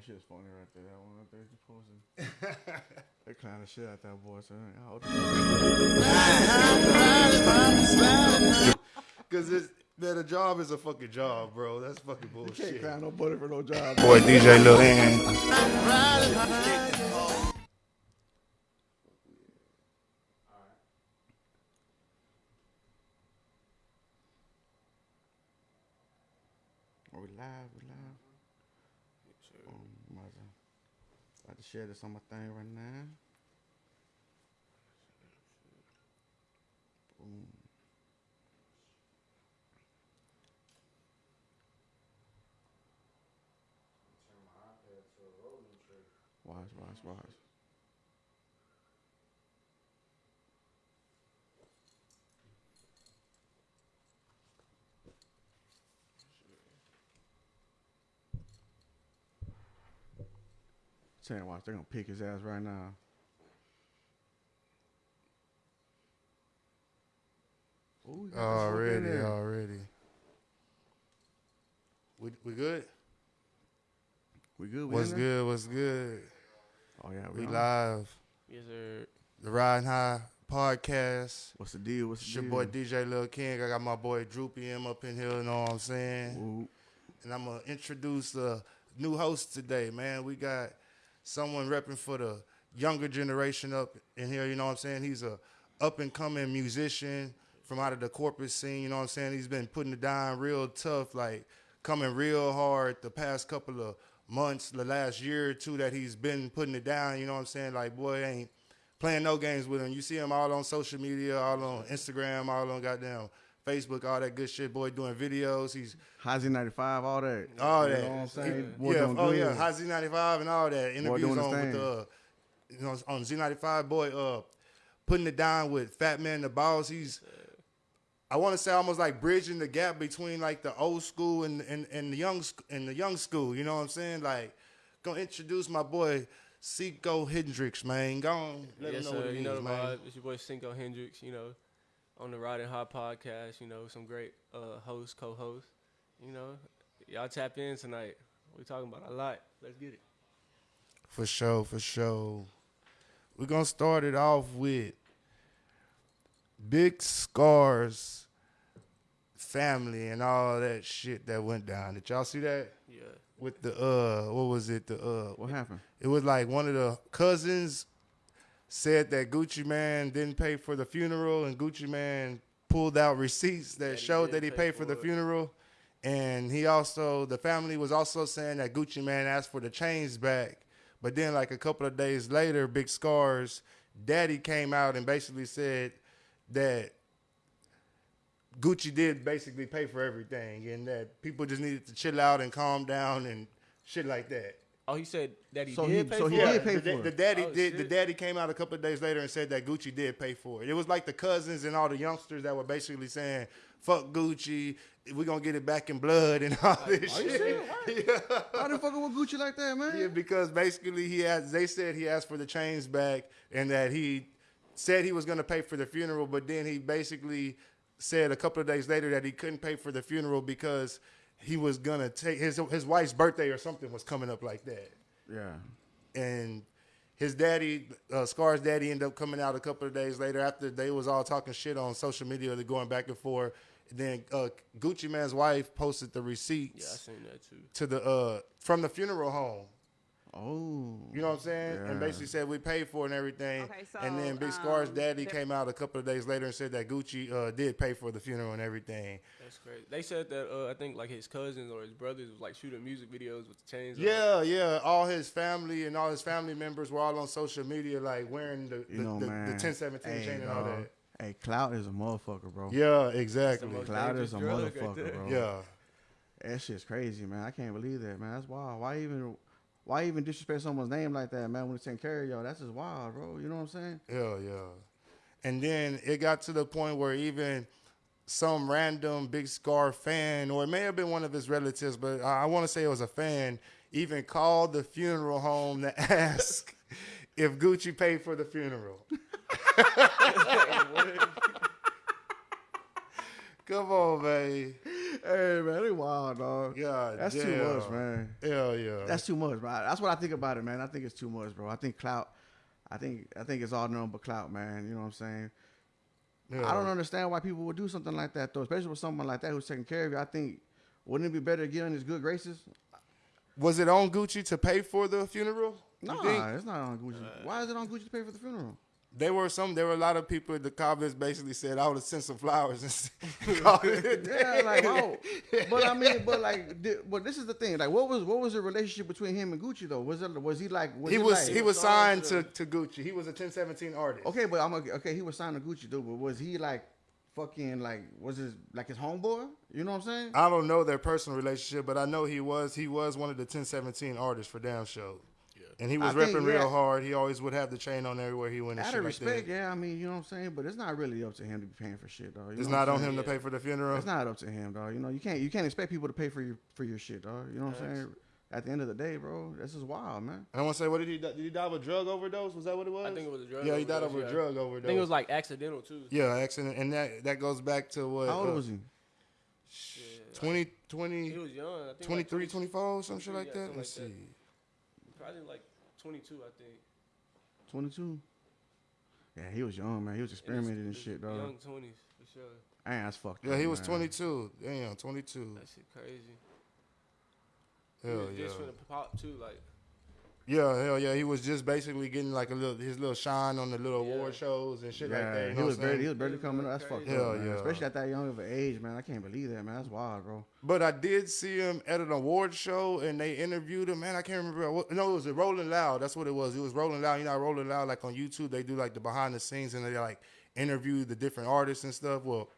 that shit's funny right there. That one right there you posted. they clown the shit out that boy. So Cause it's man, a job is a fucking job, bro. That's fucking you can't bullshit. clown nobody for no job. Boy, DJ Lil Hand. Are we live? We live. Um, about to, about to share this on my thing right now. Boom. Watch, watch, watch. Tell watch, they're gonna pick his ass right now. Ooh, he got the smoke in Already, already. We we good? We good? We What's good? What's good? Oh yeah, we, We live. Yes, sir. The Riding High podcast. What's the deal? What's It's the your deal? boy DJ Lil King. I got my boy Droopy M up in here, you know what I'm saying? Ooh. And I'm gonna introduce the new host today, man. We got someone repping for the younger generation up in here, you know what I'm saying? He's a up and coming musician from out of the corporate scene, you know what I'm saying? He's been putting it down real tough, like coming real hard the past couple of months, the last year or two that he's been putting it down, you know what I'm saying? Like boy ain't playing no games with him. You see him all on social media, all on Instagram, all on goddamn Facebook, all that good shit. Boy doing videos. He's How's 95, all that. all you that. know what I'm saying? He- Boy yeah, doing oh good. yeah, High Z95 and all that. Interviews on with thing. uh, you know, on Z95. Boy, uh, putting it down with Fat Man the Boss. He's, I want to say almost like bridging the gap between like the old school and and, and the young sc- and the young school. You know what I'm saying? Like, gonna introduce my boy Seco Hendrix, man. Go on, let yes, him know what sir. it You know the man. vibe. It's your boy Cinco Hendrix. You know, on the Riding High podcast. You know, some great uh, hosts, co-hosts. You know, y'all tap in tonight. We talking about a lot. Let's get it. For sure, for sure. We're gonna start it off with Big Scarr's family and all that shit that went down. Did y'all see that? Yeah. With the uh what was it? The uh What happened? it was like one of the cousins said that Gucci Mane didn't pay for the funeral and Gucci Mane pulled out receipts that That showed that he paid for the it. funeral. And he also the family was also saying that Gucci Mane asked for the chains back. But then like a couple of days later, Big Scarr's daddy came out and basically said that Gucci did basically pay for everything and that people just needed to chill out and calm down and shit like that. Oh, he said that he So did he- pay so for he it. did pay the, for the it. daddy Oh, did. The daddy came out a couple of days later and said that Gucci did pay for it. It was like the cousins and all the youngsters that were basically saying, "Fuck Gucci, we're gonna get it back in blood and all this Are you shit." serious? Why they fucking with Gucci like that, man? Yeah, because basically he asked. They said he asked for the chains back and that he said he was gonna pay for the funeral, but then he basically said a couple of days later that he couldn't pay for the funeral because he was gonna take his his wife's birthday or something was coming up like that yeah. and his daddy, uh, Scarr's daddy, ended up coming out a couple of days later after they was all talking shit on social media, they're going back and forth. then uh, Gucci Mane's wife posted the receipts. Yeah, I seen that too. to the uh, from the funeral home. Oh. You know what I'm saying? Yeah. And basically said we paid for it and everything. Okay, and then so, Big Scarr's um, daddy came out a couple of days later and said that Gucci uh, did pay for the funeral and everything. That's crazy. They said that uh, I think like his cousins or his brothers was like shooting music videos with the chains. on. Yeah, yeah. All his family and all his family members were all on social media, like wearing the You the, know, the, man. the 1017 Hey, chain and all that. Hey, clout is a motherfucker, bro. Yeah, exactly. most Clout is a dangerous drug right motherfucker, bro. Yeah. That shit's crazy, man. I can't believe that, man. That's wild. Why even why even disrespect someone's name like that, man, when it's taking care of y'all? That's just wild, bro. You know what I'm saying? Yeah, yeah. And then it got to the point where even some random Big Scarr fan, or it may have been one of his relatives, but I, I want to say it was a fan, even called the funeral home to ask if Gucci paid for the funeral. Come on, man. Hey man, they wild dog. God That's too much, man. Hell yeah. That's too much, bro. That's what I think about it, man. I think it's too much, bro. I think clout. I think I think it's all known but clout, man. You know what I'm saying? Yeah. I don't understand why people would do something like that, though. Especially with someone like that who's taking care of you. I think wouldn't it be better to get in his good graces? Was it on Gucci to pay for the funeral? You No, think? it's not on Gucci. Uh, why is it on Gucci to pay for the funeral? There were some. There were a lot of people. The comments basically said, "I would have sent some flowers and called it. Yeah, like oh, but I mean, but like, but this is the thing. Like, what was what was the relationship between him and Gucci though? Was it was he like was he it was like, he was oh, signed signed to, to Gucci. He was a 1017 artist. okay? But I'm okay. okay, He was signed to Gucci though, but was he like fucking like was his like his homeboy? You know what I'm saying? I don't know their personal relationship, but I know he was he was one of the 1017 artists for Damn Show. And he was I think, repping yeah. real hard. He always would have the chain on everywhere he went and Out shit of respect, that. yeah. I mean, you know what I'm saying. But it's not really up to him to be paying for shit, though. You It's not on I'm him to pay for the funeral. It's not up to him, dog. You know, you can't you can't expect people to pay for your for your shit, dog. You know what I'm saying? At the end of the day, bro, this is wild, man. I want to say, what did he? die- Did he die of a drug overdose? Was that what it was? I think it was a drug Yeah, he died of overdose, a yeah. drug overdose. I think it was like accidental too. yeah, accident, and that that goes back to what? How old uh, was he? Yeah, 20, 20, He was young. I think 23, like 24, some shit like yeah, that. Let's like see. Probably like 22, I think. 22. Yeah, he was young, man. He was experimenting and It's- shit, it's dog. Young 20s for sure. Man, that's fucked Yeah, up, he was man. 22. Damn, 22. That shit crazy. he Hell was yeah. just finna pop too, like Yeah, hell yeah. He was just basically getting like a little his little shine on the little Yeah. award shows and shit yeah, like that. You he was what barely, he was barely coming up. That's fucked crazy. up, Hell man. yeah. Especially at that young of an age, man. I can't believe that, man. That's wild, bro. But I did see him at an award show and they interviewed him. Man, I can't remember. What, no, it was a Rolling Loud. That's what it was. It was Rolling Loud. You know, Rolling Loud like on YouTube. They do like the behind the scenes and they like interview the different artists and stuff. Well,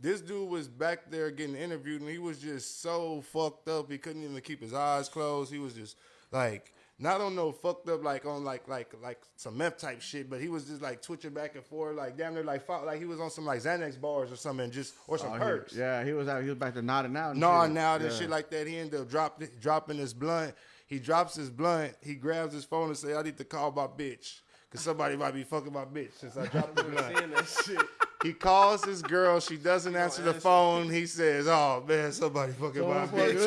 this dude was back there getting interviewed and he was just so fucked up. He couldn't even keep his eyes closed. He was just like not on no fucked up like on like like like some meth type shit, but he was just like twitching back and forth, like damn near like fought, like he was on some like Xanax bars or something, just or some Oh, he- perks. yeah, he was out. He was back to nodding out. and No, shit. now this Yeah. shit like that. He ended up drop, dropping his blunt. He drops his blunt. He grabs his phone and say, "I need to call my bitch." Cause somebody might be fucking my bitch since I dropped the blunt. that shit. He calls his girl. She doesn't don't answer the phone. He says, "Oh man, somebody fucking my Someone bitch."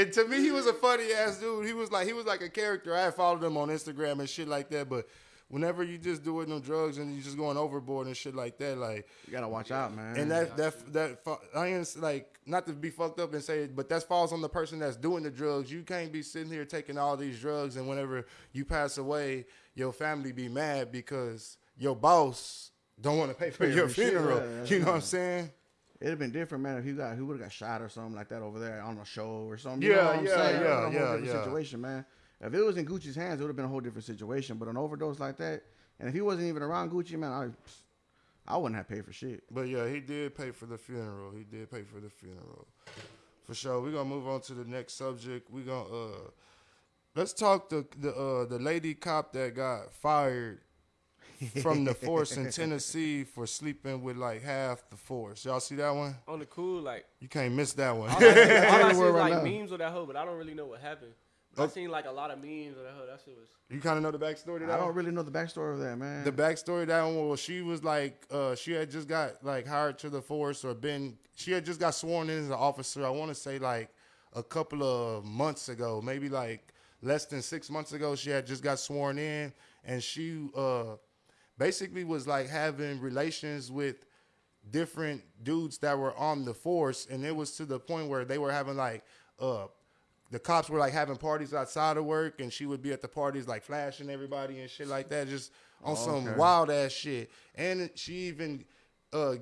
And to me, he was a funny ass dude. He was like he was like a character. I had followed him on Instagram and shit like that. But whenever you just doing them drugs and you just going overboard and shit like that, like You gotta watch out, man. and that that that fu- I ain't like not to be fucked up and say it, but that falls on the person that's doing the drugs. You can't be sitting here taking all these drugs, and whenever you pass away, your family be mad because your boss don't want to pay for your funeral. yeah, you know what I'm saying? It'd have been different, man, if he got he would have got shot or something like that over there on a show or something. You Yeah, know what I'm yeah, saying? yeah, It would've been a yeah, yeah. situation, man. If it was in Gucci's hands, it would have been a whole different situation. But an overdose like that, and if he wasn't even around Gucci, man, I I wouldn't have paid for shit. But yeah, he did pay for the funeral. He did pay for the funeral. For sure. We're gonna move on to the next subject. We're gonna uh let's talk the the uh the lady cop that got fired from the force in Tennessee for sleeping with like half the force. Y'all see that one? On the cool, like You can't miss that one. all I, all I see is right like now. memes of that hoe, but I don't really know what happened. But I seen like a lot of memes of that hoe. That shit was you kind of know the backstory to I don't one? really know the backstory of that, man. The backstory of that one was she was like uh she had just got like hired to the force or been she had just got sworn in as an officer. I want to say like a couple of months ago, maybe like less than six months ago. She had just got sworn in, and she uh basically was like having relations with different dudes that were on the force, and it was to the point where they were having like uh the cops were like having parties outside of work, and she would be at the parties like flashing everybody and shit like that, just on some wild ass shit. And she even uh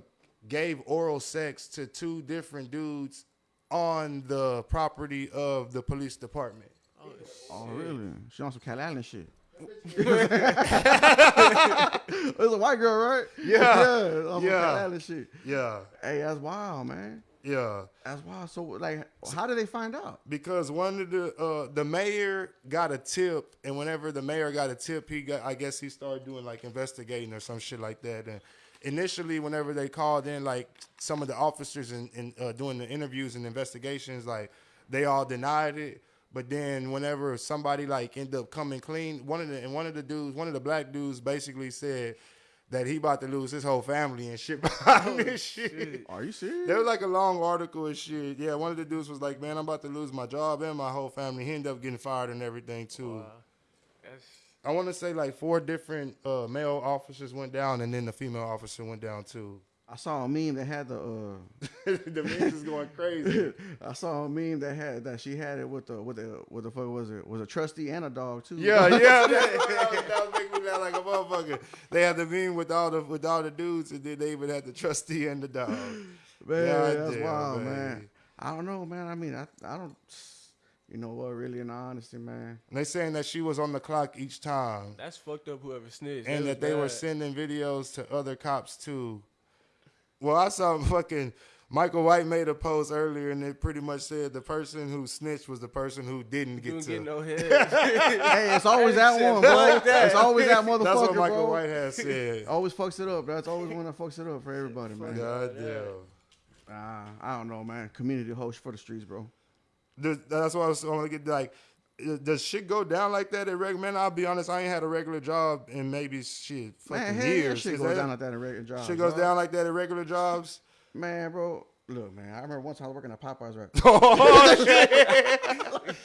gave oral sex to two different dudes on the property of the police department. oh shit. oh, really? She on some Cat Allen shit. It was a white girl, right? Yeah. yeah, some Yeah. Shit. Yeah, Hey, that's wild, man. yeah. That's wild. So, like, how did they find out? because one of the uh, the mayor got a tip, and whenever the mayor got a tip, he got I guess he started doing like investigating or some shit like that. And initially, whenever they called in, like some of the officers and in, uh, doing the interviews and investigations, like they all denied it. But then whenever somebody like ended up coming clean, one of the and one of the dudes, one of the black dudes, basically said that he about to lose his whole family and shit behind this shit. Are you serious? There was like a long article and shit. Yeah, one of the dudes was like, "Man, I'm about to lose my job and my whole family." He ended up getting fired and everything too. Wow. I want to say like four different uh, male officers went down, and then the female officer went down too. I saw a meme that had the. uh the memes is going crazy. I saw a meme that had that she had it with the with the what the fuck was it? Was a trustee and a dog too. Yeah, yeah, that, that, that was making me laugh like a motherfucker. They had the meme with all the with all the dudes, and then they even had the trustee and the dog. man, God that's damn, wild, man. man. I don't know, man. I mean, I I don't. You know what? Really, in honesty, man. And they saying that she was on the clock each time, that's fucked up. Whoever snitched. and was that they were sending videos to other cops too. Well, I saw fucking Michael White made a post earlier, and it pretty much said the person who snitched was the person who didn't get Didn't to. get no head. Hey, it's always that one, bro. like that. It's always that motherfucker, That's what Michael bro. White has said. Always fucks it up. That's always one that fucks it up for everybody, man. God damn. Uh, I don't know, man. Community host for the streets, bro. Does- That's what I was going to get like. Does shit go down like that at regular? Man, I'll be honest. I ain't had a regular job in maybe shit fucking Man, hell yeah, years. shit goes that- down like that in regular jobs. Shit goes dog. down like that at regular jobs. Man, bro. Look, man. I remember once I was working at Popeyes, right? oh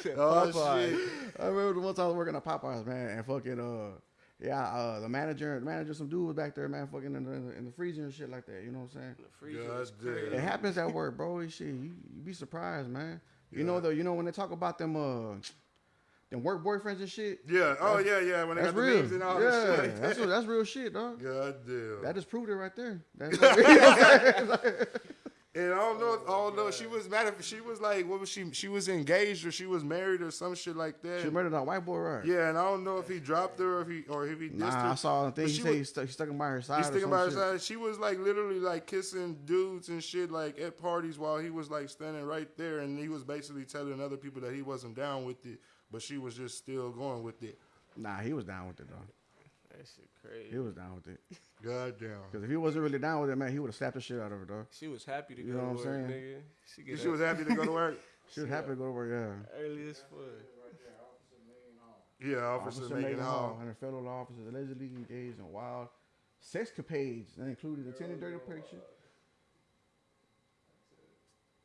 shit! oh Popeye. shit! I remember once I was working at Popeyes, man, and fucking uh, yeah, uh, the manager, the manager, some dude was back there, man, fucking in the, in the, in the freezer and shit like that. You know what I'm saying? The freezer God is damn. It happens at work, bro. Shit, you, you be surprised, man. You know though, you know when they talk about them uh, them work boyfriends and shit. Yeah. Oh yeah, yeah. When they That's got the real. memes and all yeah, that shit. that's that's real shit, dog. God damn. That just proved it right there. That's you know what I'm saying? And I don't know. If, I don't know. if She oh, was mad. If she was like, what was she? She was engaged or she was married or some shit like that. she murdered that white boy, right? yeah, and I don't know if he dropped her or if he or if he Nah, her. I saw the thing. But He she said was- he stuck, he stuck him by her side. He's or thinking some about her shit. side. She was like literally like kissing dudes and shit like at parties while he was like standing right there, and he was basically telling other people that he wasn't down with it, but she was just still going with it. Nah, he was down with it, though. That shit crazy. He was down with it. God damn. Because if he wasn't really down with it, man, he would have slapped the shit out of her, dog. She was happy to You go know to what I'm work, saying? nigga. She, get She up was happy to go to work. She was happy to go to work, yeah. early as fuck. Yeah, Officer, Officer Megan Maegan Hall. Hall and her fellow law officers allegedly engaged in wild sexcapades that included attending dirty pictures.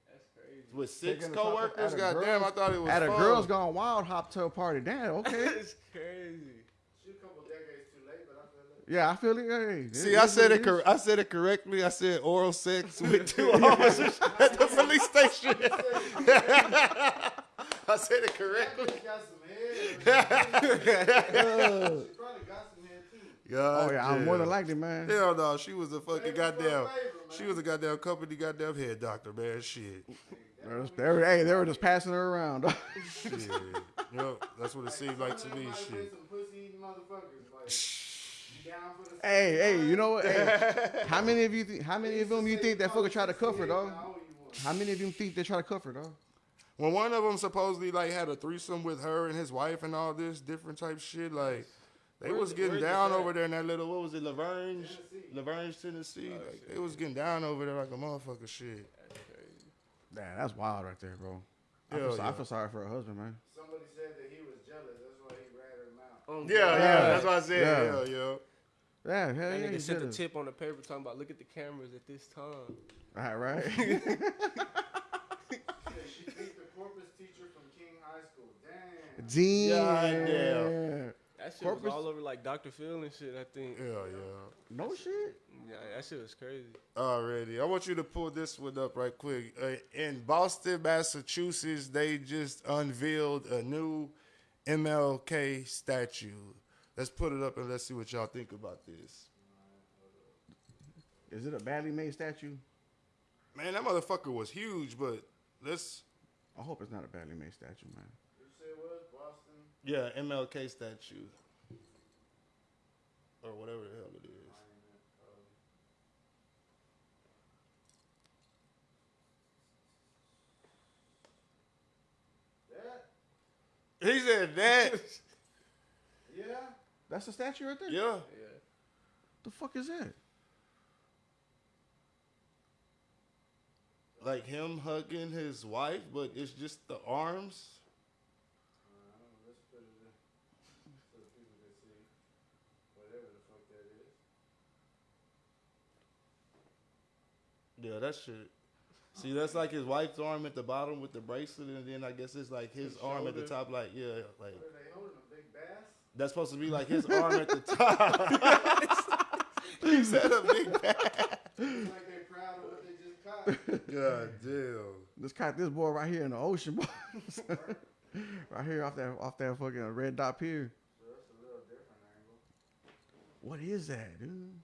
That's crazy. With six Taking the coworkers. at a God damn, girl's- I thought it was At a fun. girls gone wild hop to a party. Damn, okay. That's crazy. yeah, I feel it. Hey, See, I said it. Cor- I said it correctly. I said oral sex with two officers at the police station. I said it correctly. God Oh yeah, I'm more than damn. likely, man. Hell no, she was a fucking goddamn. She was a goddamn company goddamn head doctor, man. Shit. They was- they were, hey, they were just passing her around. Shit. Yep, that's what it seemed like to me. Shit. hey, hey, you know what? Hey, how many of you? Think, how many of them you think that fucker tried to cuff her, dog? How many of them think they try to cuff her, dog? When one of them supposedly like had a threesome with her and his wife and all this different type shit, like they Where's was it- getting down over there in that little what was it, La Vergne, Lavergne, Tennessee. Oh, like they was getting down over there like a motherfucker shit. Damn, that's wild right there, bro. I Hell feel, I feel sorry for her husband, man. Somebody said that he was jealous. That's why he ratted him out. Oh, Yeah, God. yeah, that's what I said. Yeah. Yeah, yeah. Yeah, hell That yeah, nigga he sent a tip on the paper talking about look at the cameras at this time. Right, right. She beat the corpus teacher from King High School. Damn. Damn. damn. That shit Corpus- was all over like Dr. Phil and shit. I think. Yeah, yeah. No shit. Yeah, that shit was crazy. Already. I want you to pull this one up right quick. Uh, in Boston, Massachusetts, they just unveiled a new MLK statue. Let's put it up and let's see what y'all think about this. Is it a badly made statue? Man, that motherfucker was huge, but let's. I hope it's not a badly made statue, man. You say it was Boston? Yeah, MLK statue. Or whatever the hell it is. That? He said that. Yeah. That's the statue right there. yeah. Yeah. The fuck is that? Like him hugging his wife, but it's just the arms. I don't know. Let's put it in so the people can see whatever the fuck that is. Yeah, that shit. See, that's like his wife's arm at the bottom with the bracelet, and then I guess it's like his His arm at the top, like yeah, like What are they holding? A big bass? that's supposed to be like his arm at the top. he said a big bass. It's like they're proud of what they just caught. God damn. Let's caught this boy right here in the ocean, boy. right here off that off that fucking red dot pier. So that's a little different angle. What is that, dude?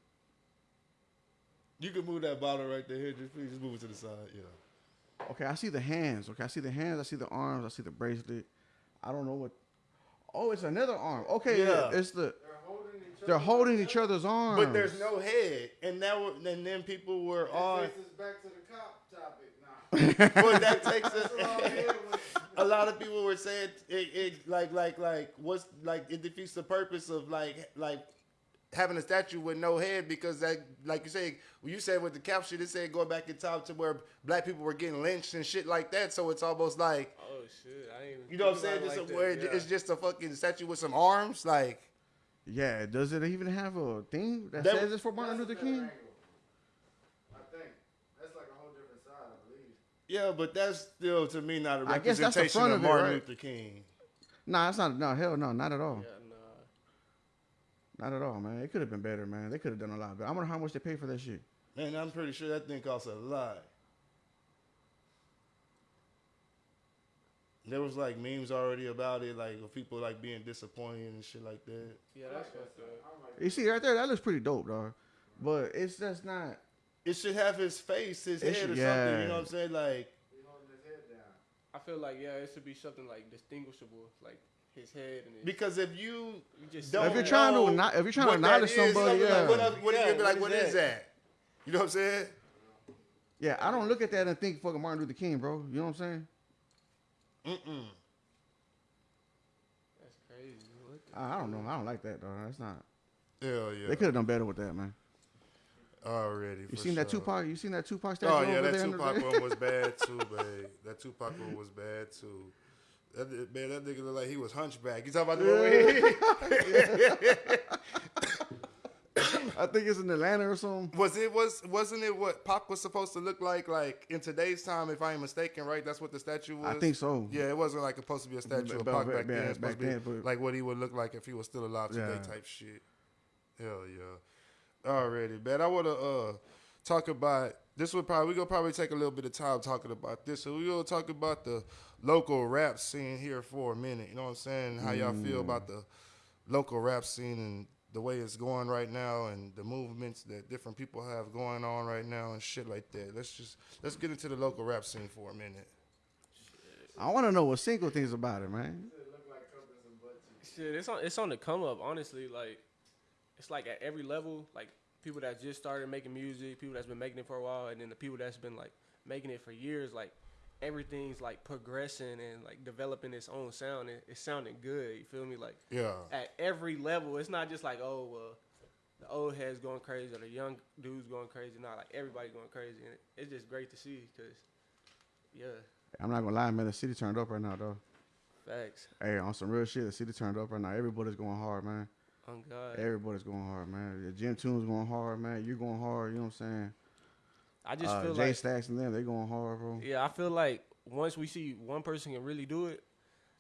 You can move that bottle right there. Here, just please just move it to the side. Yeah. Okay, I see the hands. Okay, I see the hands. I see the arms. I see the bracelet. I don't know what. Oh, it's another arm. Okay, yeah, Yeah. it's the. They're holding each other. They're holding each other's arms. But there's no head, and that were, and then people were That on. takes us back to the cop topic now. But that takes us. That's all I'm here with. a lot of people were saying it, it like like like what's like it defeats the purpose of like like having a statue with no head because that like you say you said with the caption it said going back in time to where black people were getting lynched and shit like that so it's almost like Oh shit! I didn't even you know what I'm saying just like where yeah. it's just a fucking statue with some arms like Yeah, does it even have a thing that, That- says it's for Martin Luther King? angle. I think. That's like a whole different side, I believe. yeah but that's still to me not a I guess that's the representation front of of it, Martin right? Luther King Nah, it's not. No, hell no, not at all. Yeah, nah. Not at all, man. It could have been better, man. They could have done a lot better. I wonder how much they paid for that shit. man I'm pretty sure that thing costs a lot there was like memes already about it like of people like being disappointed and shit like that Yeah, that's fucked up. You see right there, that looks pretty dope, dog. But it's just not. It should have his face, his It head, should- or something. You know what I'm saying? Like, he holding his head down. I feel like yeah, it should be something like distinguishable, like his head and his. because if you you just don't If you're see trying to not- if you're trying to what that acknowledge is, somebody, like, yeah. what, up- what Yeah, you be like? what What is is that? You know what I'm saying? Yeah, I don't look at that and think fucking Martin Luther King, bro. You know what I'm saying? Mm-mm. That's crazy. What the- I, I don't know. I don't like that, though. That's not. Hell yeah. They could have done better with that, man. already. You for seen that sure. Tupac? You seen that Tupac oh, statue Oh yeah, over that there? in Tupac one was bad too, babe. That Tupac one was bad too. That, man, that nigga looked like he was hunchback. You talking about the he- I think it's in Atlanta or something. Was it was wasn't it what Pac was supposed to look like like in today's time? If I ain't mistaken, right? That's what the statue was. I think so. Yeah, it wasn't like supposed to be a statue of Pac back but- then. It's back supposed to be then, like what he would look like if he was still alive today, Yeah. type shit. Hell yeah. Already, man. I want to uh talk about this. Would probably we gonna probably take a little bit of time talking about this. So we gonna talk about the local rap scene here for a minute. You know what I'm saying? How y'all Mm. feel about the local rap scene and the way it's going right now and the movements that different people have going on right now and shit like that. Let's just let's get into the local rap scene for a minute. I want to know what single thinks about it, man. It look like cuppers and butt cheeks. Shit, it's on it's on the come up. Honestly, like it's like at every level, like people that just started making music, people that's been making it for a while, and then the people that's been like making it for years. Like everything's like progressing and like developing its own sound. And it's sounding good. You feel me? Like Yeah. at every level, it's not just like oh well. The old heads going crazy or the young dudes going crazy. Not like everybody going crazy, and it's just great to see because, yeah, I'm not gonna lie, man. The city turned up right now, though. facts. Hey, on some real shit, the city turned up right now. Everybody's going hard, man. On God, Everybody's going hard, man. The Jim Tune's going hard, man. You're going hard. You know what I'm saying? I just uh, feel Jay like Stacks and them, they going hard, bro. Yeah, I feel like once we see one person can really do it,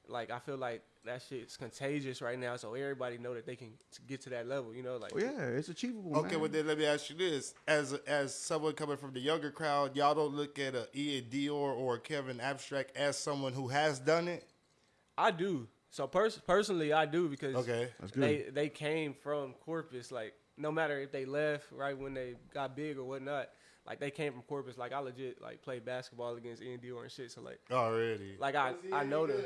like I feel like that shit's contagious right now. So everybody know that they can get to that level. You know, like Oh yeah, it's achievable. Okay, man. well then let me ask you this: as as someone coming from the younger crowd, y'all don't look at a Ian Dior or a Kevin Abstract as someone who has done it. I do. So pers- personally, I do because Okay, That's good. they they came from Corpus. Like no matter if they left right when they got big or whatnot, like they came from Corpus. Like I legit like played basketball against Ian Dior and shit. So like already. like I he I know them.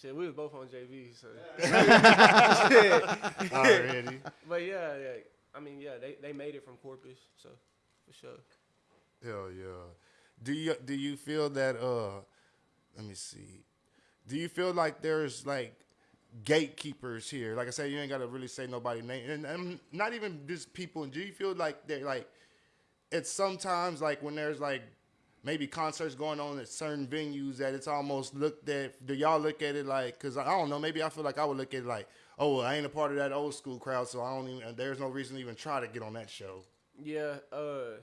Shit, we was both on JV. So. already. But yeah, yeah, I mean, yeah, they, they made it from Corpus, so for sure. Hell yeah. Do you do you feel that uh let me see. Do you feel like there's like gatekeepers here? Like I said, you ain't gotta really say nobody name and, and not even just people. Do you feel like they're like it's sometimes like when there's like maybe concerts going on at certain venues that it's almost looked at do y'all look at it like because i don't know maybe i feel like i would look at it like oh well, i ain't a part of that old school crowd so i don't even there's no reason to even try to get on that show Yeah, uh,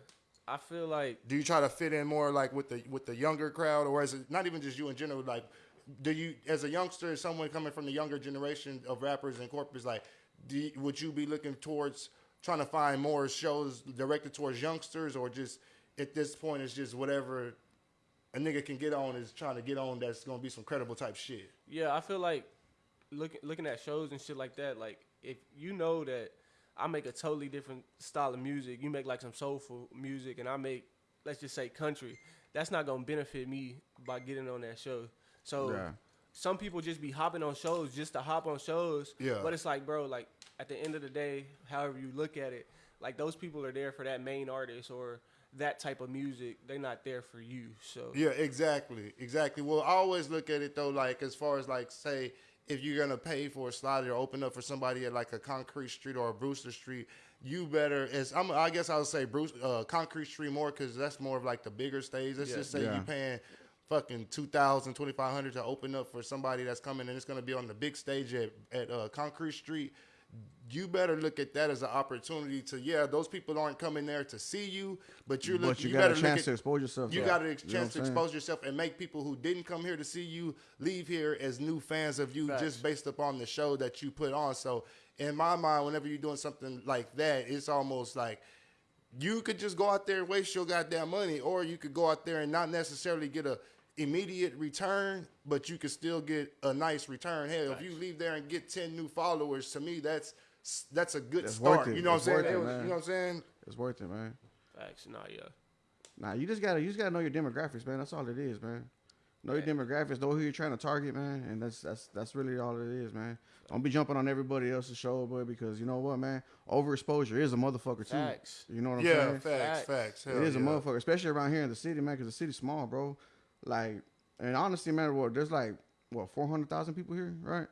I feel like Do you try to fit in more like with the with the younger crowd, or is it not even just you in general? Like, do you as a youngster, someone coming from the younger generation of rappers and corporates, like, you, would you be looking towards trying to find more shows directed towards youngsters, or just at this point it's just whatever a nigga can get on is trying to get on that's gonna be some credible type shit. Yeah, I feel like looking looking at shows and shit like that. Like if you know that I make a totally different style of music, you make like some soulful music, and I make let's just say country. That's not gonna benefit me by getting on that show. So Yeah. some people just be hopping on shows just to hop on shows. Yeah. But it's like, bro, like at the end of the day, however you look at it, like those people are there for that main artist or that type of music. They're not there for you. So Yeah, exactly, exactly. Well, I always look at it though, like as far as like say, if you're gonna pay for a slot or open up for somebody at like a Concrete Street or a Brewster Street, you better. As I'm, I guess I would say Bruce, uh, Concrete Street more because that's more of like the bigger stage. Let's Yeah. just say Yeah. you paying fucking 2000 2500 to open up for somebody that's coming and it's gonna be on the big stage at at uh, Concrete Street you better look at that as an opportunity to yeah those people aren't coming there to see you but you're But looking you, you, got better a look chance at to expose yourself. you to got that. a You know chance to expose yourself and make people who didn't come here to see you leave here as new fans of you Facts. just based upon the show that you put on. So in my mind, whenever you're doing something like that, it's almost like you could just go out there and waste your goddamn money, or you could go out there and not necessarily get a immediate return, but you can still get a nice return. Hell, if you leave there and get ten new followers, to me that's that's a good It's start. You know what I'm saying? it, It was- you know what I'm saying? It's worth it, man. facts, nah, yeah. Nah, you just gotta you just gotta know your demographics, man. That's all it is, man. Know your demographics, know who you're trying to target, man, and that's that's that's really all it is, man. Don't be jumping on everybody else's show, boy, because you know what, man. Overexposure is a motherfucker too. Facts. You know what I'm Yeah, saying? facts, Facts. facts. Hell it is a motherfucker, especially around here in the city, man, because the city's small, bro. Like, and honestly, man, what there's like what four hundred thousand people here, right?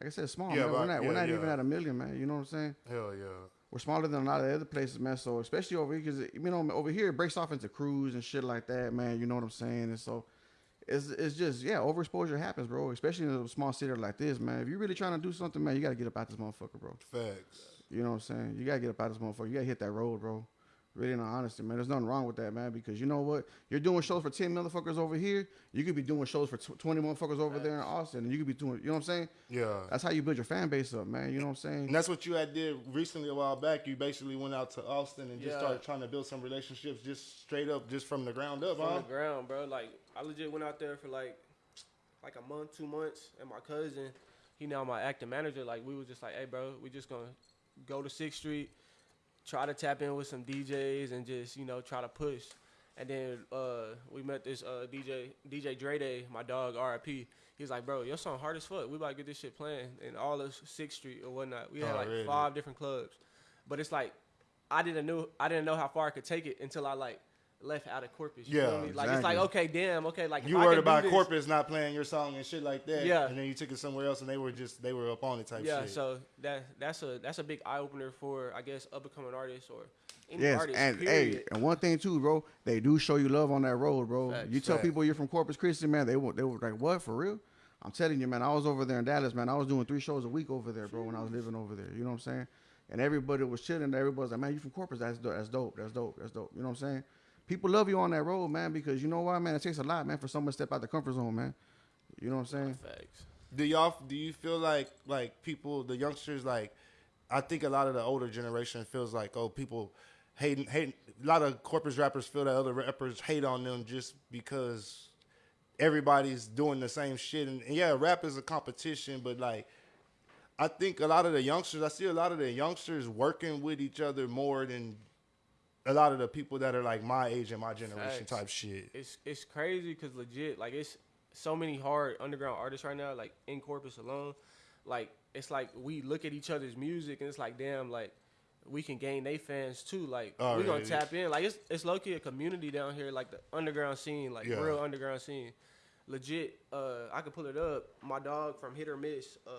Like I said, small, Yeah, man. We're not, Yeah, we're not yeah. even at a million, man. You know what I'm saying? Hell yeah. We're smaller than a lot of the other places, man. So especially over here, because you know over here it breaks off into crews and shit like that, man. You know what I'm saying? And so it's it's just yeah, overexposure happens, bro. Especially in a small city like this, man. If you're really trying to do something, man, you gotta get up out of this motherfucker, bro. Facts. You know what I'm saying? You gotta get up out of this motherfucker. You gotta hit that road, bro. Really, in all honesty, man. There's nothing wrong with that, man. Because you know what? You're doing shows for ten motherfuckers over here. You could be doing shows for tw- twenty motherfuckers over there in Austin, and you could be doing. You know what I'm saying? Yeah. That's how you build your fan base up, man. You know what I'm saying? And that's what you had did recently a while back. You basically went out to Austin and just Yeah. started trying to build some relationships just straight up, just from the ground up, from huh? the ground, bro. Like I legit went out there for like like a month, two months, and my cousin, he now my acting manager. Like we was just like, hey, bro, we just gonna go to Sixth Street, try to tap in with some DJs, and just you know try to push. And then uh, we met this uh, DJ DJ Dre Day, my dog RIP. He was like, bro, your song hard as fuck. We about to get this shit playing in all of Sixth Street or whatnot. We had like Already. five different clubs, but it's like I didn't know I didn't know how far I could take it until I like left out of Corpus. You Yeah, feel me? Like it's like okay, damn, okay, like if You I worried can do about this- corporates not playing your song and shit like that. Yeah. And then you took it somewhere else and they were just they were up on it type Yeah, shit. so that that's a that's a big eye opener for I guess up and coming artists or any Yes, artist. and period. hey, and one thing too, bro, they do show you love on that road, bro. Facts. you tell Facts. people you're from Corpus Christi, man, they were they were like, what for real? I'm telling you, man, I was over there in Dallas, man. I was doing three shows a week over there, bro, when I was living over there. You know what I'm saying? And everybody was chilling. Everybody was like, man, you from Corpus? That's dope. That's dope. That's dope. That's dope. You know what I'm saying? People love you on that road, man, because you know why, man? It takes a lot, man, for someone to step out the comfort zone, man. You know what I'm saying? Facts. do y'all do you feel like like people the youngsters like I think a lot of the older generation feels like oh people hating hating a lot of Corpus rappers feel that other rappers hate on them just because everybody's doing the same shit and, and yeah rap is a competition but like I think a lot of the youngsters I see a lot of the youngsters working with each other more than a lot of the people that are like my age and my generation Facts. type shit. It's it's crazy because legit like it's so many hard underground artists right now like in Corpus alone. Like it's like we look at each other's music and it's like damn like we can gain they fans too. Like we gonna tap in. Like it's it's low key a community down here like the underground scene like Yeah. real underground scene. Legit, uh, I could pull it up. My dog from Hit or Miss, uh,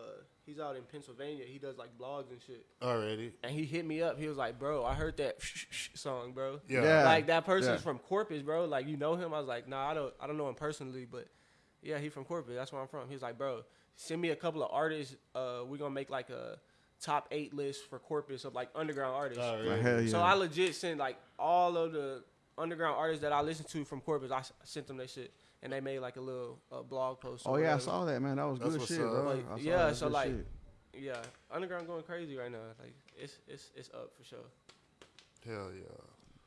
he's out in Pennsylvania. He does like blogs and shit. Already. And he hit me up. He was like, "Bro, I heard that song, bro. Yeah. Yeah. Like that person's yeah. from Corpus, bro. Like you know him." I was like, "Nah, I don't. I don't know him personally, but yeah, he from Corpus. That's where I'm from." He was like, "Bro, send me a couple of artists. Uh, we gonna make like a top eight list for Corpus of like underground artists." Already. Like, hell yeah. So I legit sent like all of the underground artists that I listen to from Corpus. I sent them that shit, and they made like a little uh, blog post. Oh yeah, I saw that man. That was That's good shit, Like, yeah, so, like, shit. Yeah, underground going crazy right now. Like it's it's it's up for sure. Hell yeah.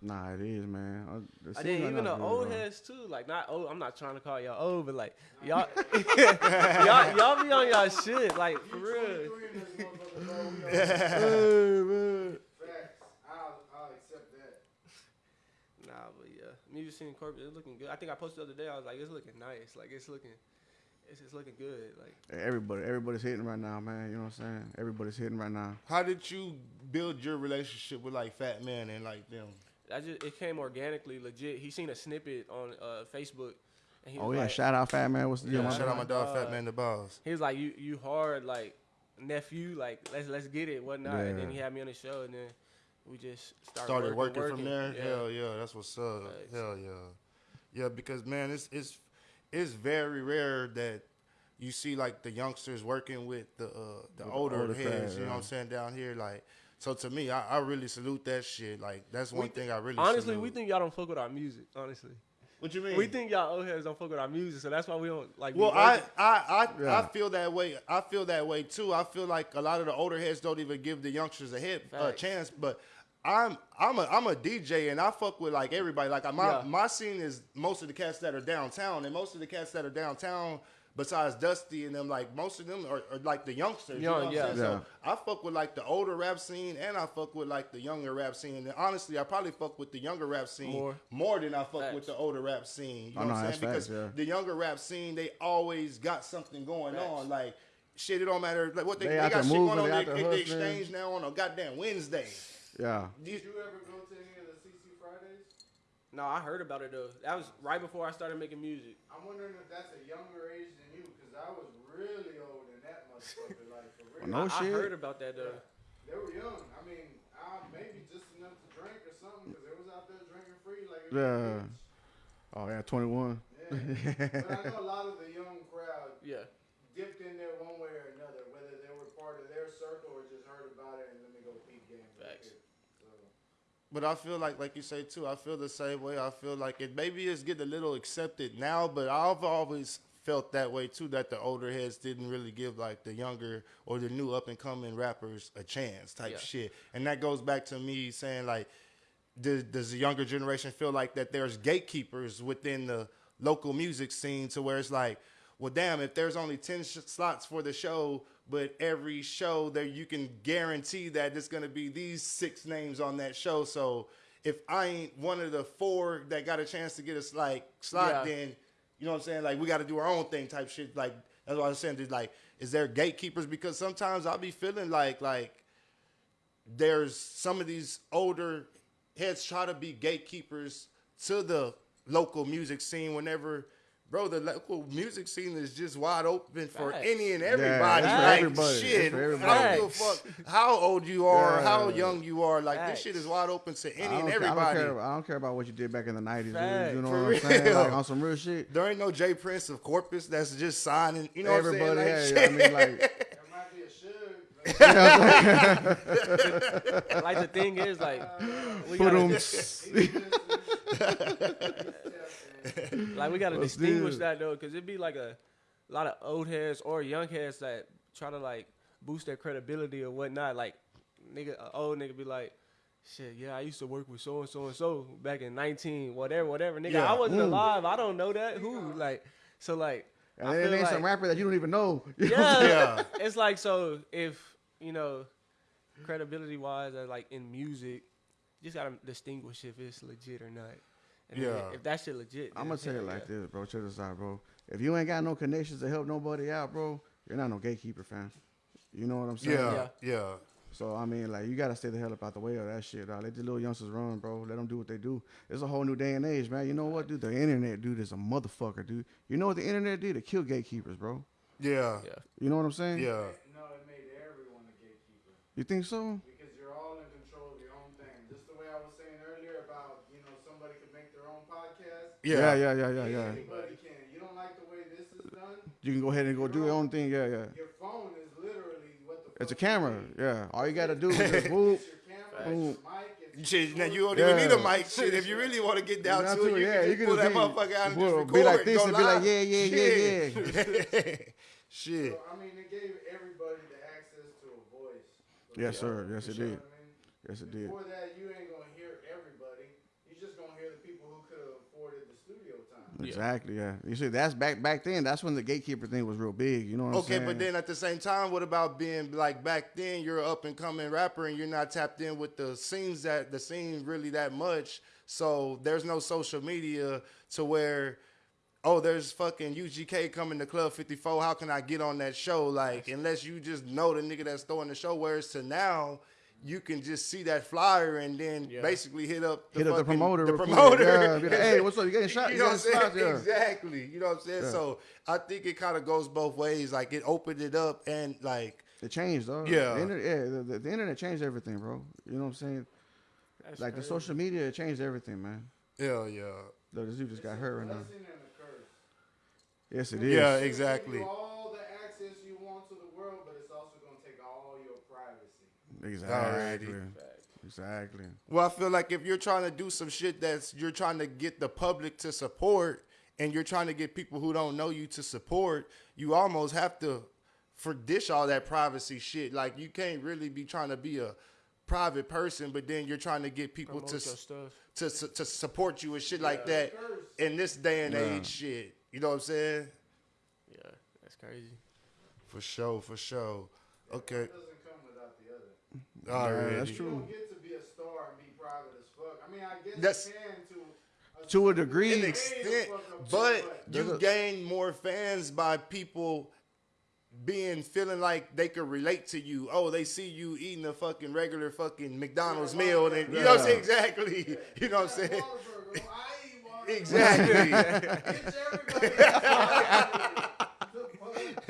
Nah, it is, man. I scene did right even the is old bro. heads too. Like not old. I'm not trying to call y'all old, but like y'all y'all y'all be on y'all shit. Like for real. 23 in this motherfucker, bro. We are- Facts. I'll, I'll accept that. Nah, but yeah, music scene Corpus is looking good. I think I posted the other day. I was like, it's looking nice. Like it's looking, it's just looking good. Like Everybody, everybody's hitting right now, man. You know what I'm saying? Everybody's hitting right now. How did you build your relationship with like Fat Man and like them? I just it came organically, legit. He seen a snippet on uh, Facebook, and he was Oh yeah, like, shout out Fat Man. What's the deal, Yeah, Shout out my dog, Uh, Fat Man the Boss. he was like, you you hard like nephew, like let's let's get it, whatnot. And then he had me on the show, and then we just started, Started working, working, from there. Yeah. Hell yeah, that's what's up. Facts. Hell yeah, yeah. Because man, it's it's it's very rare that you see like the youngsters working with the uh, the With the older, older heads. crowd, You know yeah. what I'm saying down here, like. So to me, I, I really salute that shit. Like that's one We thing I really Honestly, salute. we think y'all don't fuck with our music. Honestly, What you mean? we think y'all old heads don't fuck with our music, so that's why we don't like. Well, I, working. I, I, I feel that way. I feel that way too. I feel like a lot of the older heads don't even give the youngsters a hit a Facts. chance. But I'm, I'm a, I'm a DJ and I fuck with like everybody. Like my, Yeah. my scene is most of the cats that are downtown, and most of the cats that are downtown. Besides Dusty and them, like most of them are, are like the youngsters. you know Young, what I'm yeah. Yeah. So I fuck with like the older rap scene, and I fuck with like the younger rap scene. And honestly, I probably fuck with the younger rap scene More. more, than I fuck Facts. with the older rap scene. You Oh, know no, what I'm that's saying? facts, because yeah. the younger rap scene, they always got something going Facts. on. Like shit, it don't matter. Like what they, They they, got there shit moving, going on. they They, out there they, they exchange now on a goddamn Wednesday. Yeah. You- Did you ever go to any of the CC Fridays? no, I heard about it though. That was right before I started making music. I'm wondering if that's a younger age than you, because I was really old in that motherfucker. like, for real. No I, I shit. heard about that though. They were young. I mean, uh, maybe just enough to drink or something, because they was out there drinking free. Like, Yeah. rich. Oh yeah, 21. Yeah. but I know a lot of the young crowd Yeah, dipped in there one way or another, whether they were part of their circle or just heard about it and let me go peep games. real Facts. quick. So, But I feel like, like you say too, I feel the same way. I feel like it maybe it's getting a little accepted now, but I've always felt that way too. That the older heads didn't really give like the younger or the new up and coming rappers a chance, type Yeah. shit. And that goes back to me saying like, does, does the younger generation feel like that there's gatekeepers within the local music scene to where it's like, well, damn, if there's only 10 sh- slots for the show, but every show there you can guarantee that it's going to be these six names on that show. So if I ain't one of the four that got a chance to get a like slot, Yeah. then you know what I'm saying? Like we got to do our own thing type shit. Like that's what I'm saying. Is like, is there gatekeepers? Because sometimes I'll be feeling like like there's some of these older heads try to be gatekeepers to the local music scene whenever bro the local music scene is just wide open for Facts. any and everybody it's for like everybody. Shit for i don't give a fuck how old you are how young you are like Facts. this shit is wide open to any and care, I, don't everybody care, I don't care about what you did back in the 90s, dude. You know for what I'm saying? Like, on some real shit. there ain't no Jay Prince of Corpus that's just signing. You know Everybody, what I'm yeah, saying? yeah, I Like, mean, like, that might be a should. Like, like the thing is like we put gotta, 'em- like we gotta Let's distinguish that though, because it'd be like a lot of old heads or young heads that try to like boost their credibility or whatnot. Like nigga, a old nigga be like. Shit, yeah, I used to work with so and so and so back in nineteen, whatever, whatever. Nigga, Yeah. I wasn't Mm. alive. I don't know that. Who? Like, so like, and then ain't like, some rapper that you don't even know. yeah, Yeah. It's like so if you know, credibility wise, uh, like in music, you just gotta distinguish if it's legit or not. And Yeah. if that shit legit, I'm gonna tell you like yeah. this, bro. Check this out, bro. If you ain't got no connections to help nobody out, bro, you're not no gatekeeper, fam. You know what I'm saying? yeah, yeah. So I mean, like, you gotta stay the hell up out the way of that shit, dog. Let the little youngsters run, bro. Let them do what they do. It's a whole new day and age, man. You know what, dude? The internet, dude, is a motherfucker, dude. You know what the internet did? It killed gatekeepers, bro. Yeah. Yeah. You know what I'm saying? Yeah. no, it made everyone a gatekeeper. You think so? Because you're all in control of your own thing. Just the way I was saying earlier about, you know, somebody could make their own podcast. Yeah, Yeah. yeah, yeah, yeah, yeah. Anybody can. You don't like the way this is done? You can go ahead and go do your own thing. Yeah, yeah. Your phone is literally what the It's a camera. need. Yeah. All you gotta do is just whoop. It's your camera, Boom. it's your mic, it's Shit, now you don't even need a mic. Shit, if you really want to get down to it, you yeah, can you just can pull that be- motherfucker out and pull- just be like this and be like, live. yeah, yeah, yeah, Shit. Shit. So, I mean, it gave everybody the access to a voice. Yes, sir. Yes, it did. what I mean? Yes, it did. Before that, you ain't gonna hear everybody. You just gonna hear the people who could have afforded the studio time. Yeah. Exactly. Yeah. You see, that's back back then. That's when the gatekeeper thing was real big. You know what I'm Okay, saying? but then at the same time, what about being like back then? You're an up and coming rapper, and you're not tapped in with the scenes that the scene really that much. So there's no social media to where, oh, there's fucking UGK coming to Club 54. How can I get on that show? Like, unless you just know the nigga that's throwing the show. Whereas to now. You can just see that flyer and then Yeah. basically hit up the Hit up the promoter The promoter. Yeah, like, "Hey, what's up? You getting shot? You You know what I'm saying? Yeah. Exactly. You know what I'm saying? Yeah. So I think it kind of goes both ways. Like it opened it up and like It changed, though. Yeah. The internet, yeah. The, the, the internet changed everything, bro. You know what I'm saying? That's Like the social media, it changed everything, man. yeah, yeah, Look, this dude just got It's hurt a right now. blessing and a curse. Yes, it is. Yeah, It's gonna exactly. Give you all the access you want to the world, but it's also gonna take all your privacy. Exactly. Facts. Exactly. Well, I feel like if you're trying to do some shit that's you're trying to get the public to support, and you're trying to get people who don't know you to support, you almost have to for dish all that privacy shit. Like you can't really be trying to be a private person, but then you're trying to get people Promote to your s- stuff. to to support you and shit like that in this day and Yeah. age. Shit, you know what I'm saying? Yeah, that's crazy. For sure, for sure. Okay, One doesn't come without the other. alright. that's You true. don't get to be a star and be private as fuck. I mean, I guess That's- you can to To a degree. an extent, but you a- gain more fans by people being feeling like they could relate to you. Oh, they see you eating a fucking regular fucking McDonald's Yeah, meal, and you know what I'm saying? Yeah. Exactly. You know what I'm saying? Whataburger. I eat Whataburger. Exactly.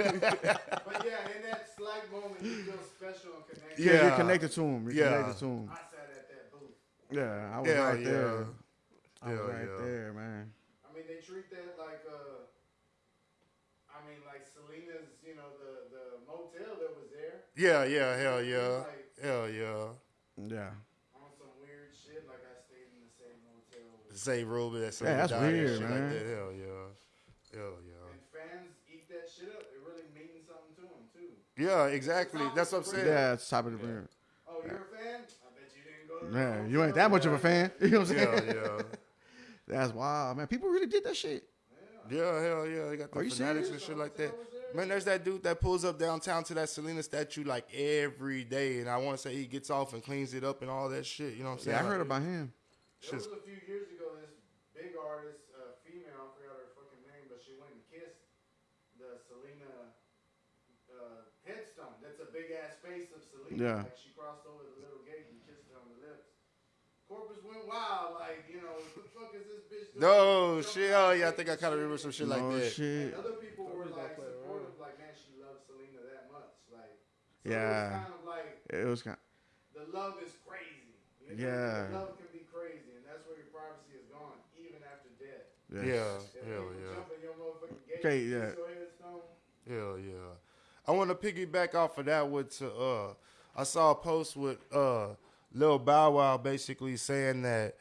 Bitch, everybody. but yeah, in that slight moment, you feel special and connected. Yeah, you're connected to him. You're Yeah. connected to him. I sat at that booth. Yeah, I was Hell right yeah. there. I was right yeah. there, man. I mean, they treat that like uh, I mean, like Selena's, you know, the the motel that was there. Yeah, yeah, hell yeah. Like Hell yeah. Yeah. on some weird shit, like I stayed in the same motel. With Say Ruby, that's Yeah, that's weird, man. Like that. Hell yeah. Hell yeah. Yeah, exactly. That's what I'm saying. Yeah, it's top of the yeah. Oh, you're a fan? I bet you didn't go to the Man, you ain't that much of a fan. You know what I'm saying? Yeah, yeah. That's wild, man. People really did that shit. Yeah, hell yeah. They got the Are you fanatics serious? and shit like that. Man, there's that dude that pulls up downtown to that Selena statue like every day, and I want to say he gets off and cleans it up and all that shit. You know what I'm saying? Yeah, I heard about him. There was a few years ago, this big artist, uh, female, I forgot her fucking name, but she went and kissed the Selena uh, headstone. That's a big ass face of Selena. Yeah. Like she crossed over the little gate and kissed her on the lips. Corpus went wild, like, you know, what the fuck is this bitch doing? No Jumping shit. Oh yeah, I think I kind of remember some shit like no that. shit. And other people were like play around. supportive, like, man, she loves Selena that much. Like, so Yeah. It was kind of like, It was kind. the love is crazy. You know? Yeah. The love can be crazy, and that's where your privacy is gone, even after death. Yes. Yeah, If hell yeah. jump in your motherfucking gate, Okay, kiss yeah. your headstone, Hell yeah. I want to piggyback off of that with to uh I saw a post with uh Lil Bow Wow basically saying that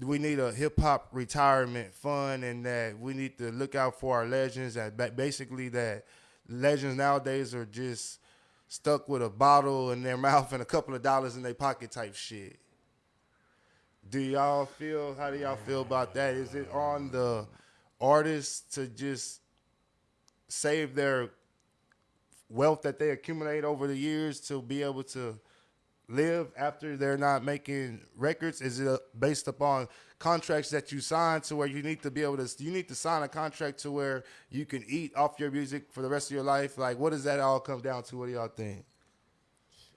we need a hip hop retirement fund and that we need to look out for our legends and basically that legends nowadays are just stuck with a bottle in their mouth and a couple of dollars in their pocket type shit. Do y'all feel how do y'all feel about that? Is it on the artists to just save their wealth that they accumulate over the years to be able to live after they're not making records? Is it uh, based upon contracts that you sign to where you need to be able to you need to sign a contract to where you can eat off your music for the rest of your life? Like, what does that all come down to? What do y'all think?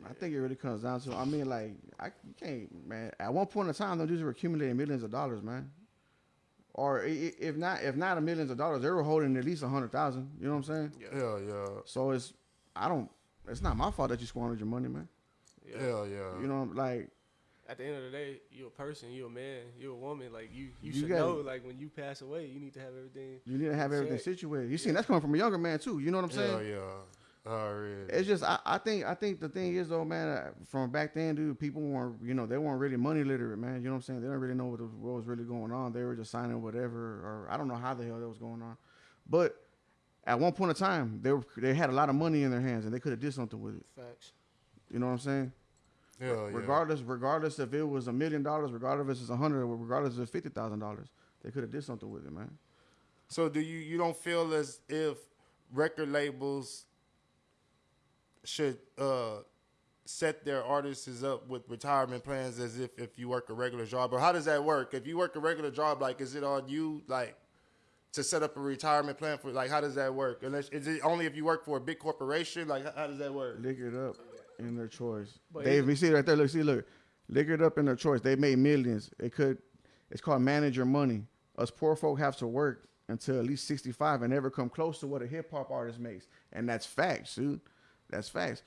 I think it really comes down to. I mean, like, I you can't, man. At one point in time, those dudes were accumulating millions of dollars, man. Or if not, if not a millions of dollars, they were holding at least a hundred thousand. You know what I'm saying? Yeah, yeah, So it's, I don't. It's not my fault that you squandered your money, man. Yeah. hell yeah. You know, like At the end of the day, you're a person, you're a man, you're a woman. Like you, you, You should gotta- know. Like when you pass away, you need to have everything. you need to have everything Check. situated. You seen that's coming from a younger man too. You know what I'm hell saying? yeah. Already. It's just I, I think I think the thing is though, man. uh, From back then, dude, people weren't you know they weren't really money literate, man. You know what I'm saying? They don't really know what, was- what was really going on. They were just signing whatever, or I don't know how the hell that was going on. But at one point in time, they were they had a lot of money in their hands and they could have did something with it. Facts. You know what I'm saying? Hell yeah. regardless, regardless if it was a million dollars, regardless if it's a hundred, regardless if it's fifty thousand dollars, they could have did something with it, man. So do you you don't feel as if record labels should uh set their artists up with retirement plans as if if you work a regular job or how does that work? If you work a regular job, like is it on you like to set up a retirement plan for like how does that work? Unless is it only if you work for a big corporation? Like how, how does that work? Lick it up in their choice. But they, you see right there. Look, see, look, lick it up in their choice. They made millions. It could. It's called manager money. Us poor folk have to work until at least sixty five and never come close to what a hip hop artist makes, and that's facts, dude. That's facts.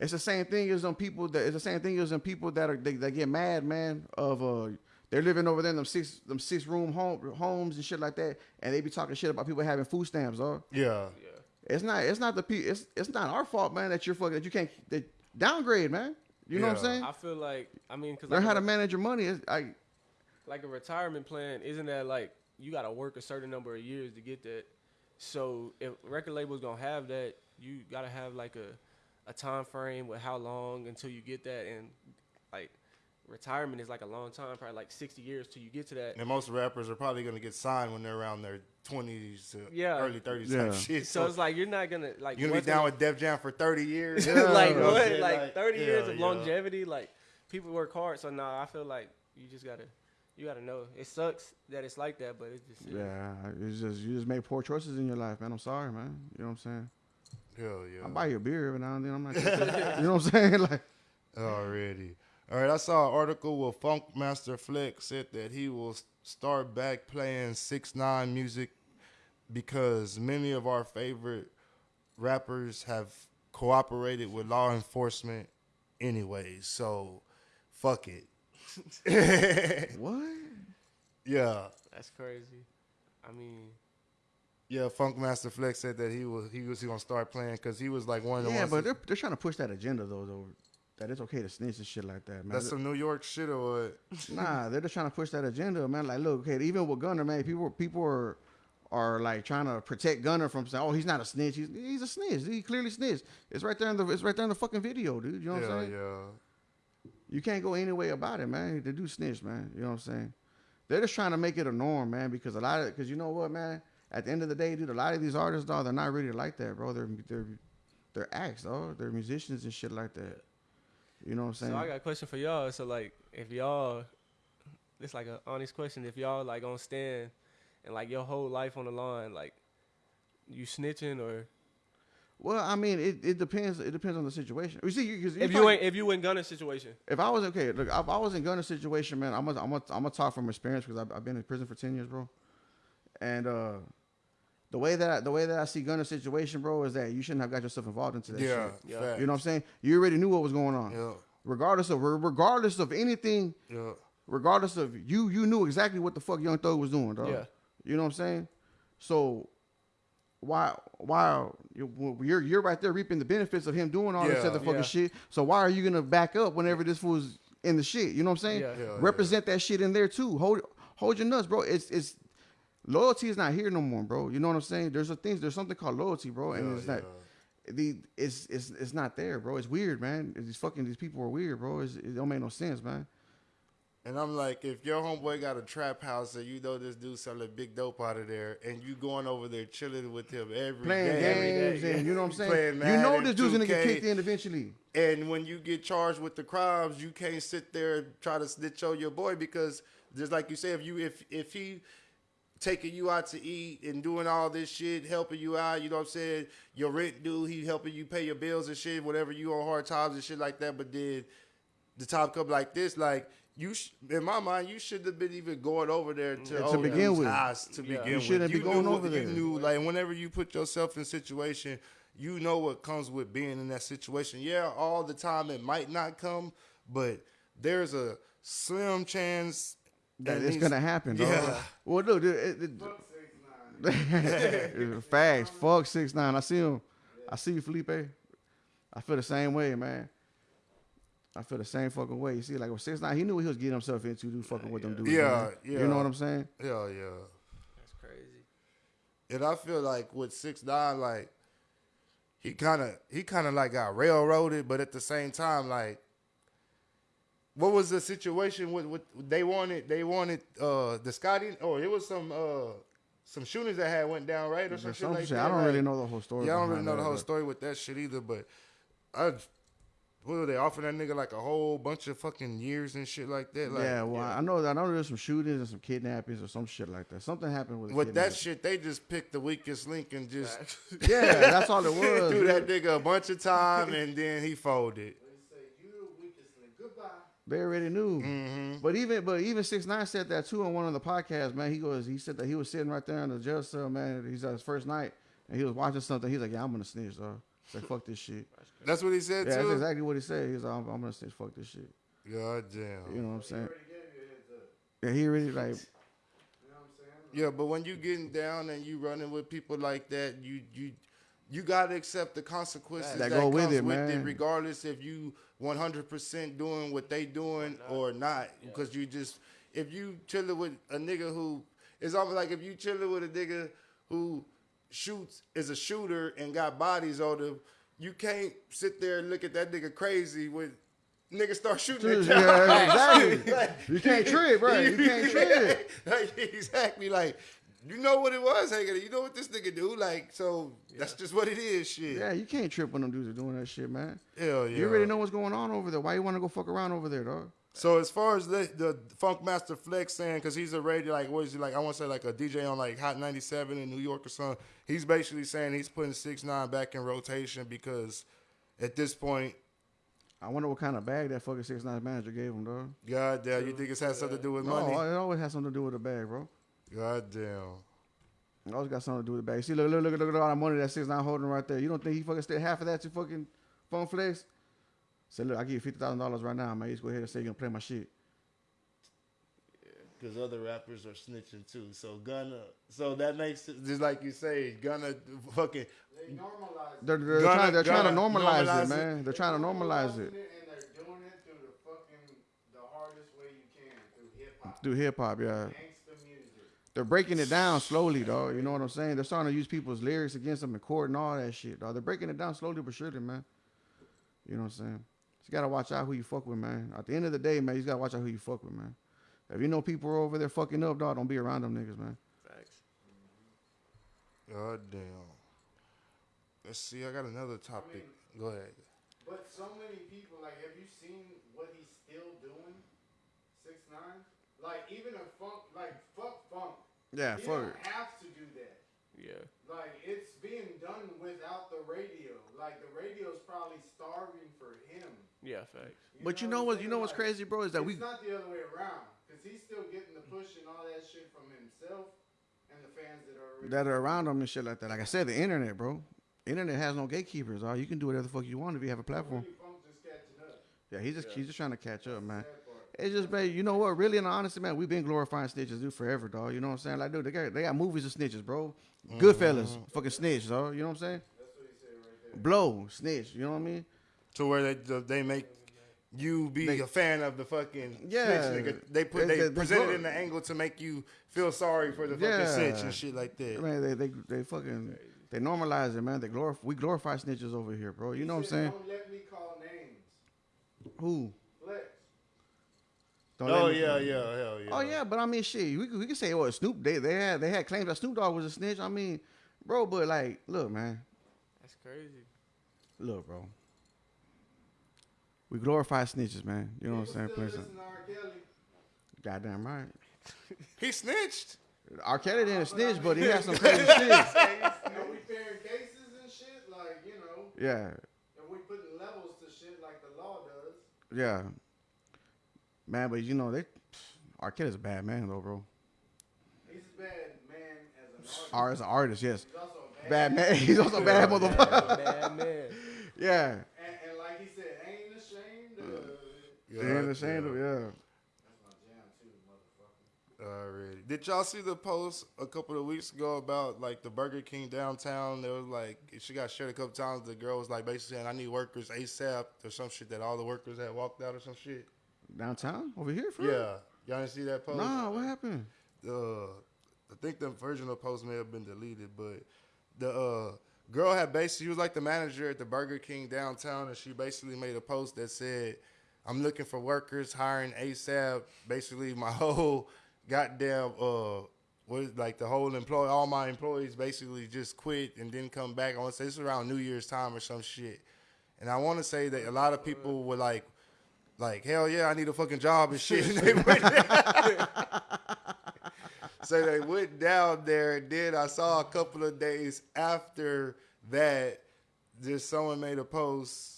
It's the same thing as on people that. It's the same thing as on people that are they, that get mad, man. Of uh, they're living over there in them six them six room home homes and shit like that, and they be talking shit about people having food stamps, dog. Yeah. Yeah. It's not. It's not the pe- It's it's not our fault, man. That you're fucking. That you can't that downgrade, man. You know what I'm saying? I feel like I mean, cause Learn like how to manage your money. It's, I like a retirement plan, isn't that like you got to work a certain number of years to get that? So if record labels gonna have that, you gotta have like a a time frame with how long until you get that, and like retirement is like a long time, probably like sixty years till you get to that. And most rappers are probably gonna get signed when they're around their twenties to Yeah. early thirties Yeah. type shit. So it's like you're not gonna like you're gonna be down gonna- with Def Jam for thirty years. Yeah. like what? I'm Like, 30 yeah, years of yeah. longevity. Like people work hard, so nah, I feel like you just gotta, you gotta know. It sucks that it's like that, but it's just yeah. It's just you just make poor choices in your life, man. I'm sorry, man. You know what I'm saying? Hell yeah. I buy you a beer every now and then. I'm not. you know what I'm saying? Like Already. All right, I saw an article where Funk Master Flex said that he will start back playing six nine music because many of our favorite rappers have cooperated with law enforcement anyways. So fuck it. what? yeah. that's crazy. I mean, Yeah, Funkmaster Flex said that he was he was he gonna start playing because he was like one of the Yeah, ones. but that- they're they're trying to push that agenda though, though. That it's okay to snitch and shit like that, man. that's some New York shit or what? Nah, they're just trying to push that agenda, man. Like, look, okay, even with Gunna, man, people people are are like trying to protect Gunna from saying, "Oh, he's not a snitch. He's he's a snitch. He clearly snitched. It's right there in the it's right there in the fucking video, dude. You know what yeah, I'm saying? yeah. You can't go any way about it, man. They do snitch, man. You know what I'm saying? They're just trying to make it a norm, man. Because a lot of because you know what, man. At the end of the day, dude, a lot of these artists, dog, they're not really like that, bro. They're they're they're acts, dog. They're musicians and shit like that. You know what I'm saying? so I got a question for y'all. So like, if y'all, it's like an honest question. If y'all like on stand and like your whole life on the line, like you snitching or Well, I mean, it, it depends. It depends on the situation. You see, you, if you ain't if you in Gunna situation, if I was okay, look, if I was in Gunna's situation, man, I'm gonna, I'm gonna, I'm gonna talk from experience because I've, I've been in prison for ten years, bro. And uh, the way that I, the way that I see Gunna's situation, bro, is that you shouldn't have got yourself involved into that Yeah, shit. Yeah. You know what I'm saying? You already knew what was going on. Yeah, Regardless of regardless of anything, yeah. regardless of you, you knew exactly what the fuck Young Thug was doing, dog. Yeah. You know what I'm saying? So why why you- you're you're right there reaping the benefits of him doing all this other fucking Yeah. shit. So why are you gonna back up whenever this fool's in the shit? You know what I'm saying? Yeah. Yeah, Represent that shit in there too. Hold hold your nuts, bro. It's it's loyalty is not here no more, bro. You know what I'm saying? There's a things there's something called loyalty, bro, and Yeah, it's not the it's it's it's not there, bro. It's weird, man. These fucking these people are weird, bro. It's, it don't make no sense, man. And I'm like, if your homeboy got a trap house and you know this dude selling big dope out of there, and you going over there chilling with him every Playing day, games day, and you know what I'm saying. You know this dude's gonna get kicked in eventually. and when you get charged with the crimes, you can't sit there and try to snitch on your boy because just like you say, if you if if he taking you out to eat and doing all this shit, helping you out, you know what I'm saying? Your rent due, he helping you pay your bills and shit, whatever you on hard times and shit like that. But then the time come like this, like you, sh- in my mind, you shouldn't have been even going over there to, Yeah, to begin with. house to Yeah. begin You shouldn't be going knew what- over there. You knew, like, whenever you put yourself in situation, you know what comes with being in that situation. Yeah, all the time it might not come, but there's a slim chance That and it's gonna happen, dog. Yeah. Well, look, it, it, Fuck six nine. it, facts. Fuck six nine. I see him. I see you, Felipe. I feel the same way, man. I feel the same fucking way. You see, like with six nine, he knew what he was getting himself into, do fucking with them dudes. Yeah, man. yeah. You know what I'm saying? Yeah, yeah. That's crazy. And I feel like with six nine, like he kind of he kind of like got railroaded, but at the same time, like what was the situation with with they wanted they wanted uh the Shotti or it was some uh some shootings that had went down right or some There's shit like shit. that. I don't like- really know the whole story. Yeah, I don't really know the whole but- story with that shit either, but I what were they offering that nigga like a whole bunch of fucking years and shit like that? Like, yeah, well, I know. I know there's some shootings and some kidnappings or some shit like that. Something happened with. with that shit, they just picked the weakest link and just Yeah, that's all it was. threw that nigga a bunch of time, and then he folded. They say you the weakest link. Goodbye. They already knew. Mm-hmm. But even but even six nine said that too on one of the podcasts, man. He goes, he said that he was sitting right there in the jail cell, man. He's at his first night and he was watching something. He's like, yeah, I'm gonna snitch, though. He's like, fuck this shit. That's what he said Yeah, that's exactly what he said. He's like, I'm, I'm gonna snitch, fuck this shit. God damn. You know what I'm saying? already gave you a heads up. Yeah, he really like, You know what I'm saying? Yeah, but when you getting down and you running with people like that, you you you gotta accept the consequences That that, go with it, with man. it, regardless if you 100% doing what they doing or not. Because you just if you chilling with a nigga who it's almost like if you chilling with a nigga who shoots is a shooter and got bodies on him, you can't sit there and look at that nigga crazy when niggas start shooting at you. yeah, exactly. You can't trip, bro. You can't trip. like, exactly. Like, you know what it was, Hagen. You know what this nigga do. Like, so that's just what it is. Shit. Yeah, you can't trip when them dudes are doing that shit, man. Hell yeah. You already know what's going on over there. Why you want to go fuck around over there, dog? So as far as the, the Funkmaster Flex saying, because he's a radio, like what is he like? I want to say like a DJ on like Hot 97 in New York or something. He's basically saying he's putting six nine back in rotation because at this point, I wonder what kind of bag that fucking six nine manager gave him, dog. God damn, you think it's has something to do with No, money? it always has something to do with the bag, bro. God damn. It always got something to do with the bag. See, look, look, look, look at all the money that six nine holding right there. You don't think he fucking still half of that to fucking Funk Flex? Say, look, I give you fifty thousand dollars right now, man. You just go ahead and say you're gonna play my shit. Because other rappers are snitching too. So Gunna, so that makes it just like you say, Gunna fucking They normalize. They're, they're, Gonna- trying, they're trying to normalize, normalize it, it. man. They're trying to normalize Normalizing it And they're doing it through the fucking the hardest way you can through hip hop, through hip hop, yeah. Gangsta music. They're breaking it down slowly, dog. You know what I'm saying? They're starting to use people's lyrics against them in court and all that shit, dog. They're breaking it down slowly but surely, man. You know what I'm saying? So you gotta watch out who you fuck with, man. At the end of the day, man, you gotta watch out who you fuck with, man. If you know people are over there fucking up, dog, don't be around them niggas, man. Facts. God damn. Let's see. I got another topic. Go ahead. But so many people, like, have you seen what he's still doing? Six nine, like even a funk, like fuck funk. Yeah, he fuck don't it. have to do that. Yeah. Like it's being done without the radio. Like the radio's probably starving for him. Yeah, facts. But you what know I'm what? You know what's Like, crazy, bro? Is that it's we not the other way around because he's still getting the push and all that shit from himself and the fans that are that are around him and shit like that. Like I said, the internet, bro. Internet has no gatekeepers. All you can do whatever the fuck you want if you have a platform. Really funk just. Yeah, he's just he's just trying to catch up, man. That part. It's just, man, you know what? Really, in all honesty, man, we've been glorifying snitches, dude, forever, dog. You know what I'm saying? Like, dude, they got they got movies of snitches, bro. Mm-hmm. Goodfellas, fucking snitch, dog. You know what I'm saying? That's what he said right there. Blow, snitch. You know what I mean? To where they they make you be They- a fan of the fucking Yeah. snitch nigga. They put They- they, they- they present it glor- in the angle to make you feel sorry for the fucking Yeah. snitch and shit like that. mean, they they they fucking they normalize it, man. They glorify we glorify snitches over here, bro. You know what I'm saying? Don't let me call names. Who? Flex. Don't Oh let yeah, yeah, hell yeah. Oh yeah, but I mean, shit, we could, we could say, oh, Snoop. They they had they had claims that Snoop Dogg was a snitch. I mean, bro, but like, look, man, That's crazy. look, bro. We glorify snitches, man. You know what I'm saying? People Plain still listen to R. Kelly. Goddamn right. He snitched. R. Kelly didn't snitch, but he had some crazy shit. You know, we pairing cases and shit, like, you know, Yeah, and we putting levels to shit like the law does. yeah. Man, but you know they, R. is a bad man though, bro. He's a bad man as an artist. R as an artist, yes. He's also a Bad man. He's also a bad motherfucker. Bad man. Yeah. And, and like he said, ain't ashamed of. They ain't ashamed of, yeah. That's my jam too, motherfucker. already. Did y'all see the post a couple of weeks ago about like the Burger King downtown? There was like she got shared a couple times. The girl was like basically saying, "I need workers ASAP" or some shit that all the workers had walked out or some shit. Downtown over here, for real? Yeah, y'all didn't see that post? Nah, what happened? uh, I think the the post may have been deleted, but the uh, girl had basically, she was like the manager at the Burger King downtown, and she basically made a post that said, I'm looking for workers, hiring ASAP. Basically, my whole goddamn, uh, what is like the whole employee, all my employees basically just quit and didn't come back. I want to say this was around New Year's time or some shit. And I want to say that a lot of people were like, like, hell yeah, I need a fucking job and shit. And they went so they went down there, and then I saw a couple of days after that, just someone made a post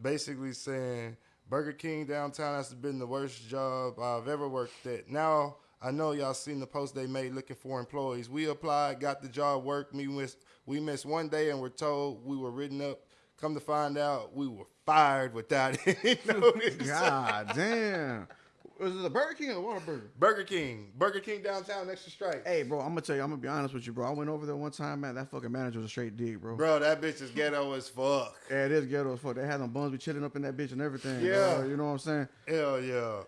basically saying Burger King downtown has been the worst job I've ever worked at. Now I know y'all seen the post they made looking for employees. We applied, got the job, worked. Me miss, we missed one day and were told we were written up. Come to find out, we were fired without any notice. God damn. Was it a Burger King or Whataburger? Burger King, Burger King downtown next to Strike. Hey, bro, I'm gonna tell you, I'm gonna be honest with you, bro. I went over there one time, man. That fucking manager was a straight D, bro. Bro, that bitch is ghetto as fuck. Yeah, it is ghetto as fuck. They had them buns be chilling up in that bitch and everything. Yeah. bro. you know what I'm saying? Hell yeah.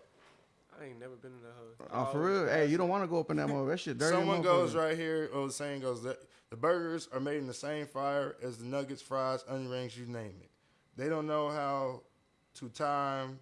I ain't never been in the hood. Oh, for oh, real. Hey, you don't want to go up in that mother. That shit dirty. Someone goes right here. Oh, the saying goes that the burgers are made in the same fryer as the nuggets, fries, onion rings, you name it. They don't know how to time.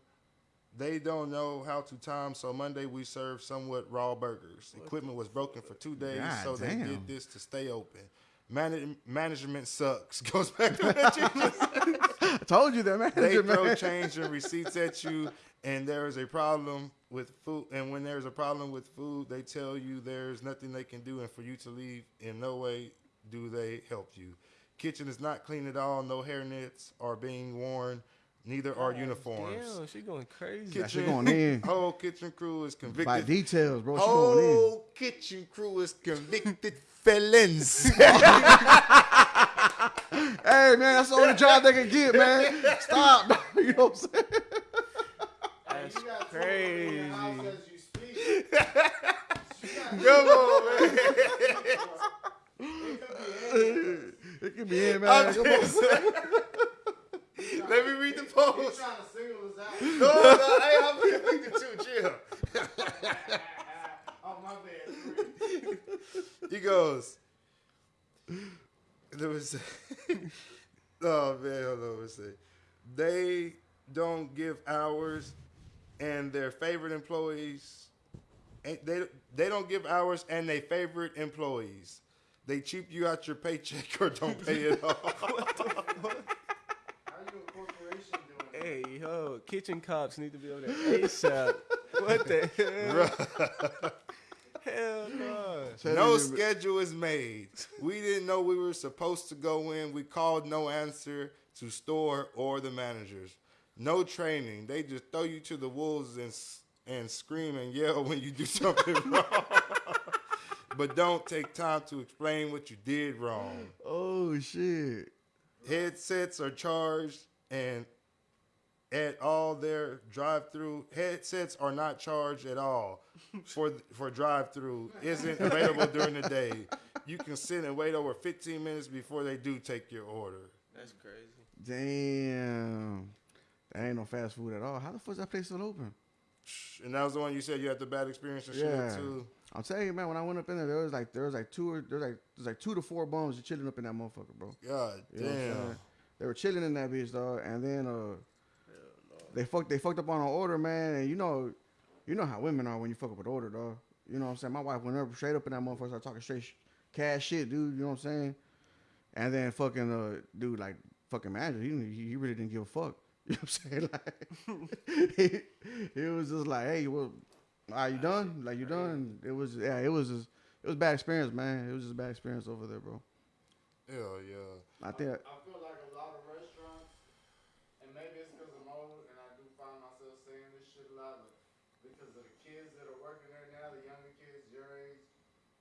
They don't know how to time. So Monday we served somewhat raw burgers. Equipment was broken for two days, God so they did this to stay open. Man- management sucks. Goes back to what you. I told you that, man. they throw change and receipts at you and there is a problem with food and when there's a problem with food they tell you there's nothing they can do and for you to leave in no way do they help you kitchen is not clean at all no hair nets are being worn neither are uniforms Damn, she going crazy. That shit going in. whole kitchen crew is convicted. By details, bro. She going in. whole kitchen crew is convicted felons Hey, man, that's the only job they can get, man. Stop. you know what I'm saying? That's you crazy. In your house as you come on man It could be in, man. Come on. let me read the He's post trying to single us out. no, no, hey, I'm convicted too. Chill. Oh my bad. He goes. There was. oh man, hold on. Let's see. They don't give hours, and their favorite employees. ain't- They they don't give hours, and they favorite employees. They cheap you out your paycheck or don't pay it off. How you a corporation doing Hey, yo, kitchen cops need to be over there ASAP. what the hell? hell no. No schedule is made. We didn't know we were supposed to go in. We called no answer to store or the managers. No training. They just throw you to the wolves and and scream and yell when you do something wrong. But don't take time to explain what you did wrong. Oh, shit. Headsets are charged and at all their drive-through headsets are not charged at all for for drive-through isn't available during the day. You can sit and wait over 15 minutes before they do take your order. That's crazy. Damn. That ain't no fast food at all. How the fuck is that place still open? And that was the one you said you had the bad experience and shit Yeah. too. I'm telling you, man. When I went up in there, there was like there was like two or there was like there's like two to four bums just chilling up in that motherfucker, bro. God You know what I'm damn. They were chilling in that bitch, dog, and then uh, they fucked they fucked up on an order, man. And you know, you know how women are when you fuck up an order, dog. You know what I'm saying? My wife went up straight up in that motherfucker, started talking straight sh- cash shit, dude. You know what I'm saying? And then fucking uh, dude, like fucking manager, he he really didn't give a fuck. You know what I'm saying? Like he, he was just like, hey, well, are you done? Like you done? It was yeah, it was just it was a bad experience, man. It was just a bad experience over there, bro. Hell yeah. I think I feel like a lot of restaurants, and maybe it's because I'm old and I do find myself saying this shit a lot, but because of the kids that are working there now, the younger kids your age,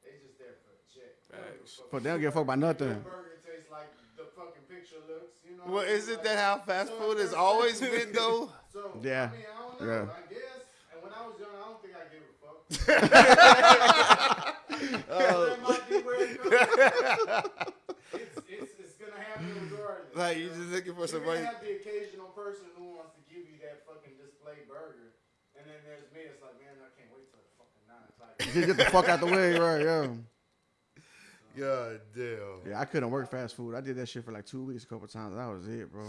they just there for a check. They don't give a fuck But they don't give a fuck about nothing. Your burger tastes like the fucking picture looks, you know. Well, isn't Like, that how fast so food has always been though? So Yeah. I mean, I don't know. Yeah. I guess. And when I was young, I don't think I gave a fuck. That might be where it comes. it's, it's, it's gonna happen regardless. Like you you know? just looking for You're somebody. gonna have the occasional person who wants to give you that fucking display burger, and then there's me. It's like, man, I can't wait till the fucking nine o'clock. Get, get the fuck out the way, right? Yeah. God damn. Yeah, I couldn't work fast food. I did that shit for like two weeks, a couple times. That was it, bro.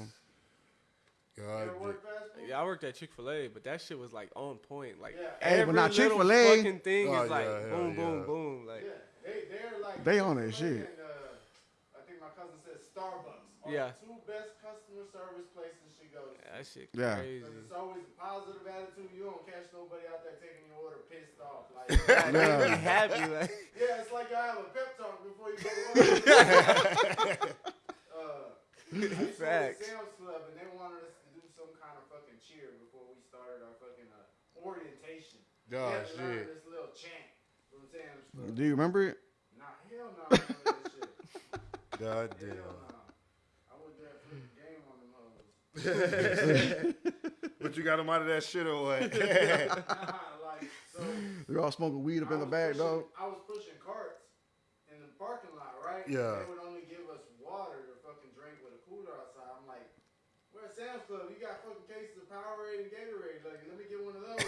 God damn. ever work fast food? Yeah, I worked at Chick Fil A, but that shit was like on point. Like Yeah. Hey, but every not little Chick-fil-A. fucking thing Oh, is like yeah, hell boom, boom, yeah. boom. Like Yeah, they they're like They on that shit. And, uh, I think my cousin said Starbucks. Are Yeah. the two best customer service places she goes. to. That shit Yeah. crazy. Because it's always a positive attitude. You don't catch nobody out there taking your order pissed off. Like, Like, they Yeah. be happy. Like yeah, it's like I have a pep talk before you go to work. uh, I used to work at Facts. Sam's Club, and they wanted us to do some kind of fucking cheer before we started our fucking uh, orientation. we Oh had to learn shit. this little chant from Sam's Club. Do you remember it? Nah, hell no, I don't remember that shit. God Hell damn. no. I was there for the game on them hoes. But you got him out of that shit or what? like, so They're all smoking weed up in the back, pushing- dog. I was pushing carts in the parking lot, right? Yeah. They would only give us water to fucking drink with a cooler outside. I'm like, where's Sam's Club? You got fucking cases of Powerade and Gatorade. Like, let me get one of those.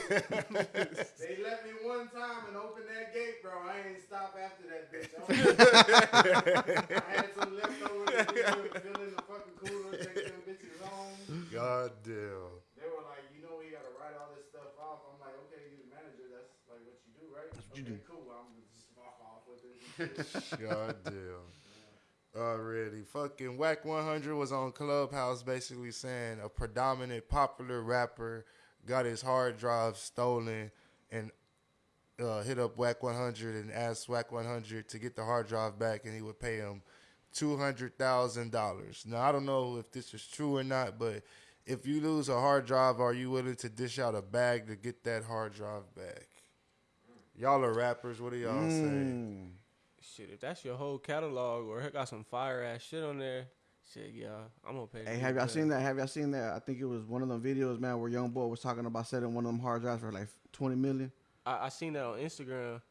they let me one time and opened that gate, bro. I ain't stop after that bitch. I, was- I had some leftovers to fill in the fucking cooler, God damn. They were like, you know, we gotta write all this stuff off. I'm like, okay, you the manager. That's like what you do, right? That's what you okay, do. Cool. I'm gonna just walk off with it. God damn. Already. Fucking Wack 100 was on Clubhouse basically saying a predominant popular rapper got his hard drive stolen and uh, hit up Wack 100 and asked Wack 100 to get the hard drive back and he would pay him $200,000. Now, I don't know if this is true or not, but if you lose a hard drive, are you willing to dish out a bag to get that hard drive back? Y'all are rappers. What do y'all say? Mm. shit, if that's your whole catalog or it got some fire ass shit on there, shit, yeah, I'm gonna pay. Hey, have y'all seen that? Have y'all seen that? I think it was one of them videos, man, where young boy was talking about selling one of them hard drives for like twenty million. I, I seen that on Instagram.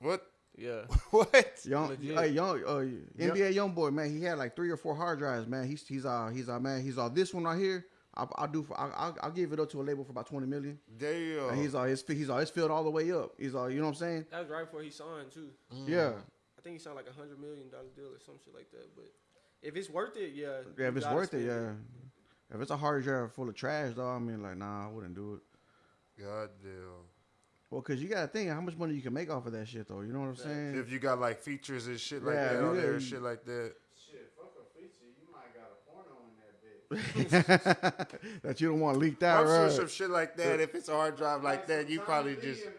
What? Yeah, What? Young, Legit. hey, young, uh, NBA YoungBoy, man. He had like three or four hard drives, man. He's he's uh he's uh man. He's uh this one right here. I'll, I'll do for I'll, I'll, I'll give it up to a label for about twenty million. Damn. And he's uh his he's uh it's filled all the way up. He's uh you know what I'm saying? that was right before he signed too. Yeah. I think he signed like a hundred million dollar deal or some shit like that. But if it's worth it, yeah. Yeah, if it's worth it, spend yeah. If it's a hard drive full of trash, though, I mean, like, nah, I wouldn't do it. God damn. Well, cause you gotta think how much money you can make off of that shit, though. You know what I'm saying? If you got like features and shit like Yeah, that on you there, shit like that. Shit, fuck a feature. You might got a porno in that you don't want leaked out, I'm right? sure some shit like that. If it's a hard drive like that, you probably Lee just. And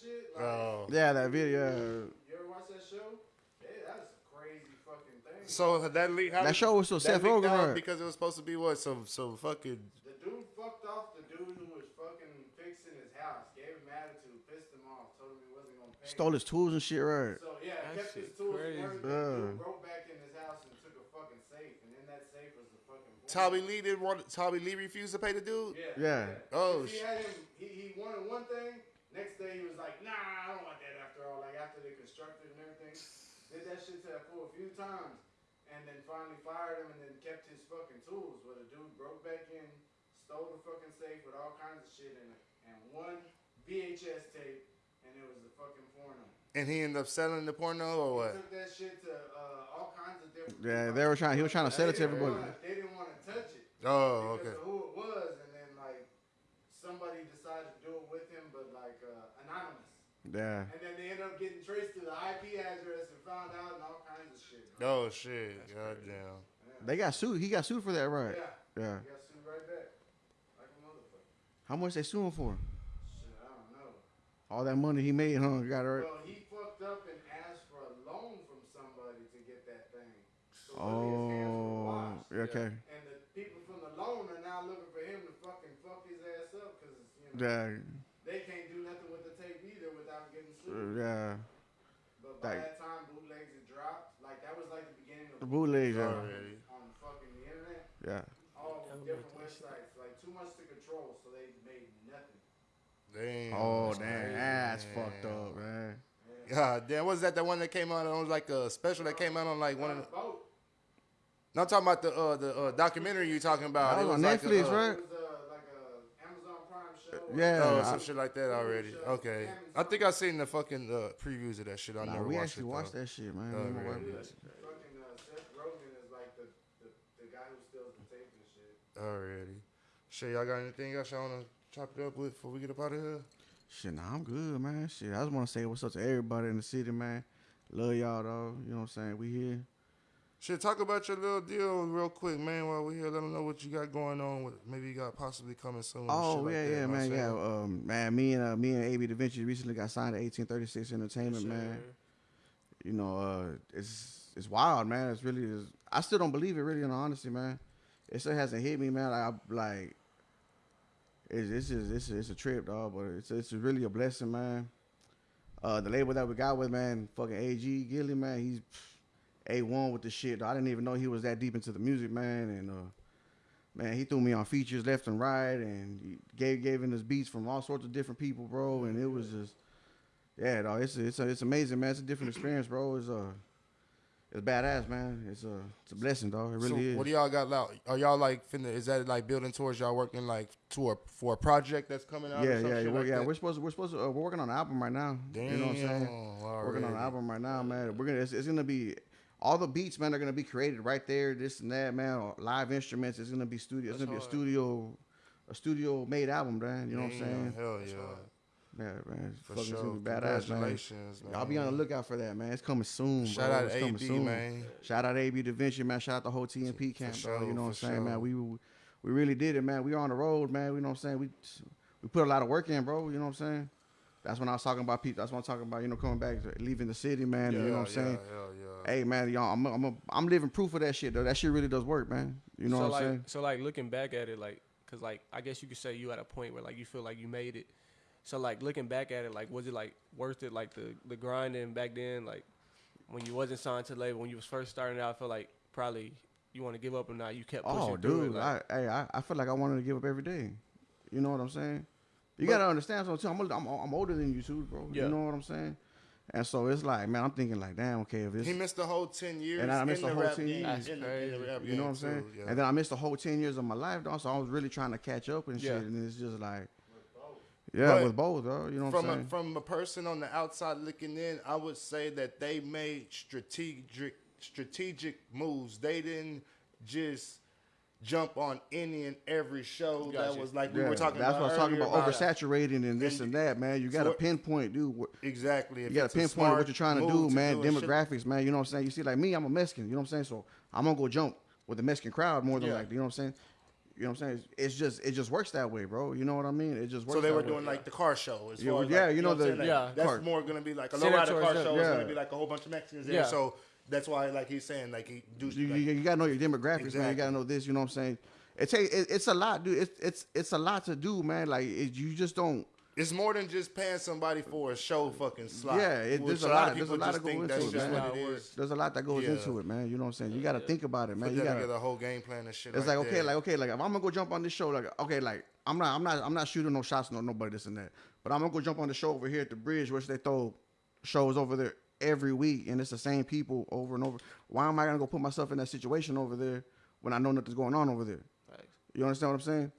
shit. Like, Oh. Yeah, that video. You ever watch that show? Yeah, that's a crazy fucking thing. So uh, that leak. How That did- show was so that Seth Rogen, right? because it was supposed to be what some some fucking. The dude fucked off the dude who was fucking fixing his house, gave him attitude, pissed him off, told him he wasn't gonna pay. Stole his tools and shit, right? So yeah, That kept his shit tools crazy. and everything. Yeah. Dude broke back in his house and took a fucking safe, and in that safe was the fucking. porn. Tommy Lee didn't want. Tommy Lee refused to pay the dude. Yeah. Yeah. Oh, He had him. He, he wanted one thing. Next day he was like, Nah, I don't want that. After all, like after they constructed and everything, did that shit to that fool a few times, and then finally fired him, and then kept his fucking tools. Where the dude broke back in, stole the fucking safe with all kinds of shit in it, and one VHS tape, and it was the fucking porno. And he ended up selling the porno or He what? took that shit to uh, all kinds of different. Yeah, they were trying. He was trying to sell it to everybody. They didn't want to touch it Oh, because okay. of who it was, and then like somebody decided to do it with him, but like uh, anonymous. Yeah. And then they ended up getting traced to the IP address and found out and all kinds of shit. bro. Oh shit! God damn. Yeah. They got sued. He got sued for that, right? Yeah. Yeah. He got sued right back. Like a motherfucker. How much they suing for? Shit, I don't know. All that money he made, huh? Got it right. Well, he fucked up and asked for a loan from somebody to get that thing. So really his hands were Oh, washed. yeah, okay. And the people from the loan are now looking for him to fucking fuck his ass up because, you know, Yeah. they can't do nothing with the tape either without getting Uh, sued. Yeah. But by That- that time, bootlegs had dropped. Like, that was like the beginning The of bootlegs, yeah. Already. on fucking the internet. Yeah. All different about that shit. websites. Like, too much to control, so they made nothing. Damn. Damn. Oh damn, crazy, that's man. fucked up, man. God damn, was that the one that came out on like a special that came out on like one of the? Boat. No, I'm talking about the uh, the uh, documentary you talking about. That It was on like a, Netflix, uh, right? It was uh, like a Amazon Prime show. Yeah, Oh, I- some shit like that already. Okay, I think I seen the fucking uh, previews of that shit. I Nah, never we watched actually it. watched that shit, man. Oh, Me really? Fucking uh, Seth Rogen is like the, the, the guy who steals the tape and shit. Already. Shit, y'all got anything else y'all wanna chop it up with before we get up out of here? Shit, nah, I'm good, man. Shit, I just want to say what's up to everybody in the city, man. Love y'all, though. You know what I'm saying? We here. Shit, talk about your little deal real quick, man. While we're here, let them know what you got going on. With maybe you got possibly coming soon. Oh shit like yeah, that, yeah, you know what man. Yeah, um, man. Me and uh, me and AB Da Vinci recently got signed to 1836 Entertainment, Sure. man. You know, uh, it's it's wild, man. It's really, is. I still don't believe it, really, in all honesty, man. It still hasn't hit me, man. Like, I, like it's it's just it's it's a trip, dog. But it's it's really a blessing, man. Uh, the label that we got with, man, fucking AG Gilly, man. He's a one with the shit. I didn't even know he was that deep into the music, man. And uh, man, he threw me on features left and right, and he gave gave in his beats from all sorts of different people, bro. And it was just, yeah, dog. It's it's it's amazing, man. It's a different experience, bro. It's uh, it's badass, man. It's a it's a blessing, dog. It really so is. what do y'all got? Like, are y'all like finna? Is that like building towards y'all working like to a for a project that's coming out? yeah, yeah, we're, like yeah. We're supposed to, we're supposed to, uh, we're working on an album right now. Damn, you know what I'm saying? Working on an album right now, man. We're gonna it's, it's gonna be all the beats, man, are gonna be created right there. This and that, man. Live instruments. It's gonna be studio. It's That's gonna be a studio, a studio made album, man. You know what I'm saying? Hell yeah. Yeah, man. It's For fucking sure. gonna be badass. Congratulations, man. Y'all be on the lookout for that, man. It's coming soon. Shout bro. out it's to coming AB, soon. man. Shout out to AB Da Vinci, man. Shout out the whole TNP camp, sure, bro. You know what I'm saying, sure. man. We we really did it, man. We are on the road, man. You know what I'm saying. We we put a lot of work in, bro. You know what I'm saying. That's when I was talking about people. That's what I'm talking about. You know, coming back, leaving the city, man. and you know what I'm saying. Yeah, yeah, Hey, man, y'all, I'm I'm, a, I'm living proof of that shit, though. That shit really does work, man. You know so what like, I'm saying. So like looking back at it, like, cause like I guess you could say you at a point where like you feel like you made it. So like looking back at it, like was it like worth it? Like the the grinding back then, like when you wasn't signed to the label, when you was first starting out, I feel like probably you want to give up or not. You kept oh, pushing Oh, through dude, it. Like, I, hey, I, I feel like I wanted to give up every day. You know what I'm saying? You gotta understand something too. I'm, I'm I'm older than you too, bro. Yeah. You know what I'm saying? And so it's like, man, I'm thinking like, damn, okay, if He missed the whole ten years. And I missed the the whole 10 game, years. In the- in the rap you know what I'm saying? too, yeah. And then I missed the whole ten years of my life, dog. So I was really trying to catch up and shit. Yeah. And it's just like, yeah, But with both, though. You know what I'm from a, from a person on the outside looking in, I would say that they made strategic strategic moves. They didn't just jump on any and every show that was like we yeah, were talking that's about. what I was talking earlier about, oversaturating and this And- and that, man. You got to So pinpoint, dude. what- Exactly. You got to a pinpoint smart what you're trying to move do, man. do Demographics, man. You know what I'm saying? You see, like me, I'm a Mexican. You know what I'm saying? So I'm gonna go jump with the Mexican crowd more than Yeah. like, you know what I'm saying? You know what I'm saying? It's just it just works that way, bro. You know what I mean? It just works. So they that were way. doing like the car show. As Yeah, far as yeah, like, you know what I'm the- saying? Like, Yeah. That's car- more gonna be like a Center lowrider towards car that. show. Is Yeah. gonna be like a whole bunch of Mexicans there. Yeah. So that's why, like he's saying, like he do. You, like, you, you gotta know your demographics, man. You gotta know this. You know what I'm saying? It take it, it's a lot, dude. It's it's it's a lot to do, man. Like it, you just don't. It's more than just paying somebody for a show fucking slot. Yeah, it- there's a lot lot- of there's a lot just to go into it, man. it it works. is. There's a lot that goes Yeah. into it, man. You know what I'm saying? You gotta think about it, man. Put You gotta. together, a whole game plan and shit. It's like, like okay, like okay, like if I'm gonna go jump on this show, like okay, like I'm not, I'm not, I'm not shooting no shots, no nobody this and that. But I'm gonna go jump on the show over here at the bridge, which they throw shows over there every week, and it's the same people over and over. Why am I gonna go put myself in that situation over there when I know nothing's going on over there? You understand what I'm saying?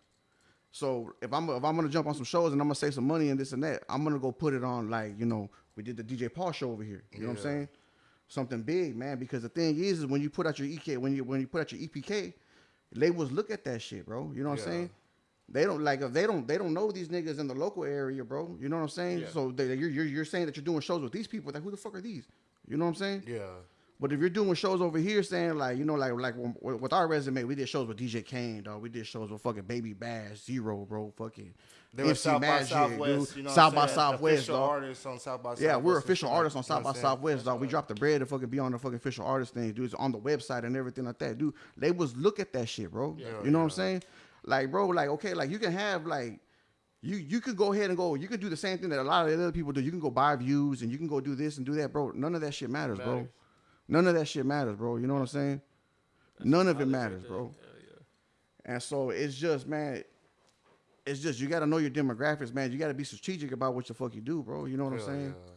So if I'm if I'm gonna jump on some shows and I'm gonna save some money and this and that, I'm gonna go put it on like you know we did the DJ Paul show over here. You know what I'm saying? Something big, man. Because the thing is, is when you put out your EK, when you when you put out your EPK, labels look at that shit, bro. You know what Yeah. I'm saying? They don't like if they don't they don't know these niggas in the local area, bro. You know what I'm saying? Yeah. So they, you're, you're you're saying that you're doing shows with these people. Like who the fuck are these? You know what I'm saying? yeah, But if you're doing shows over here, saying like you know, like like with our resume, we did shows with DJ Kane, dog. We did shows with fucking Baby Bash, Zero, bro. Fucking they were MC South by Magic, Southwest. dude. You know, South by? Southwest, official dog. artists on South by Southwest. Yeah, we're official artists on you know South by what I'm saying? Southwest, dog. We dropped the bread to fucking be on the fucking official artist thing, dude. It's on the website and everything like that, dude. Labels look at that shit, bro. Yeah, you know what I'm saying? Like, bro, like, okay, like you can have like. You, you could go ahead and go. You could do the same thing that a lot of the other people do. You can go buy views and you can go do this and do that, bro. None of that shit matters, bro. None of that shit matters, bro. You know what I'm saying? None of it matters, bro. Hell yeah. And so it's just, man, it's just you got to know your demographics, man. You got to be strategic about what the fuck you do, bro. You know what I'm saying? yeah.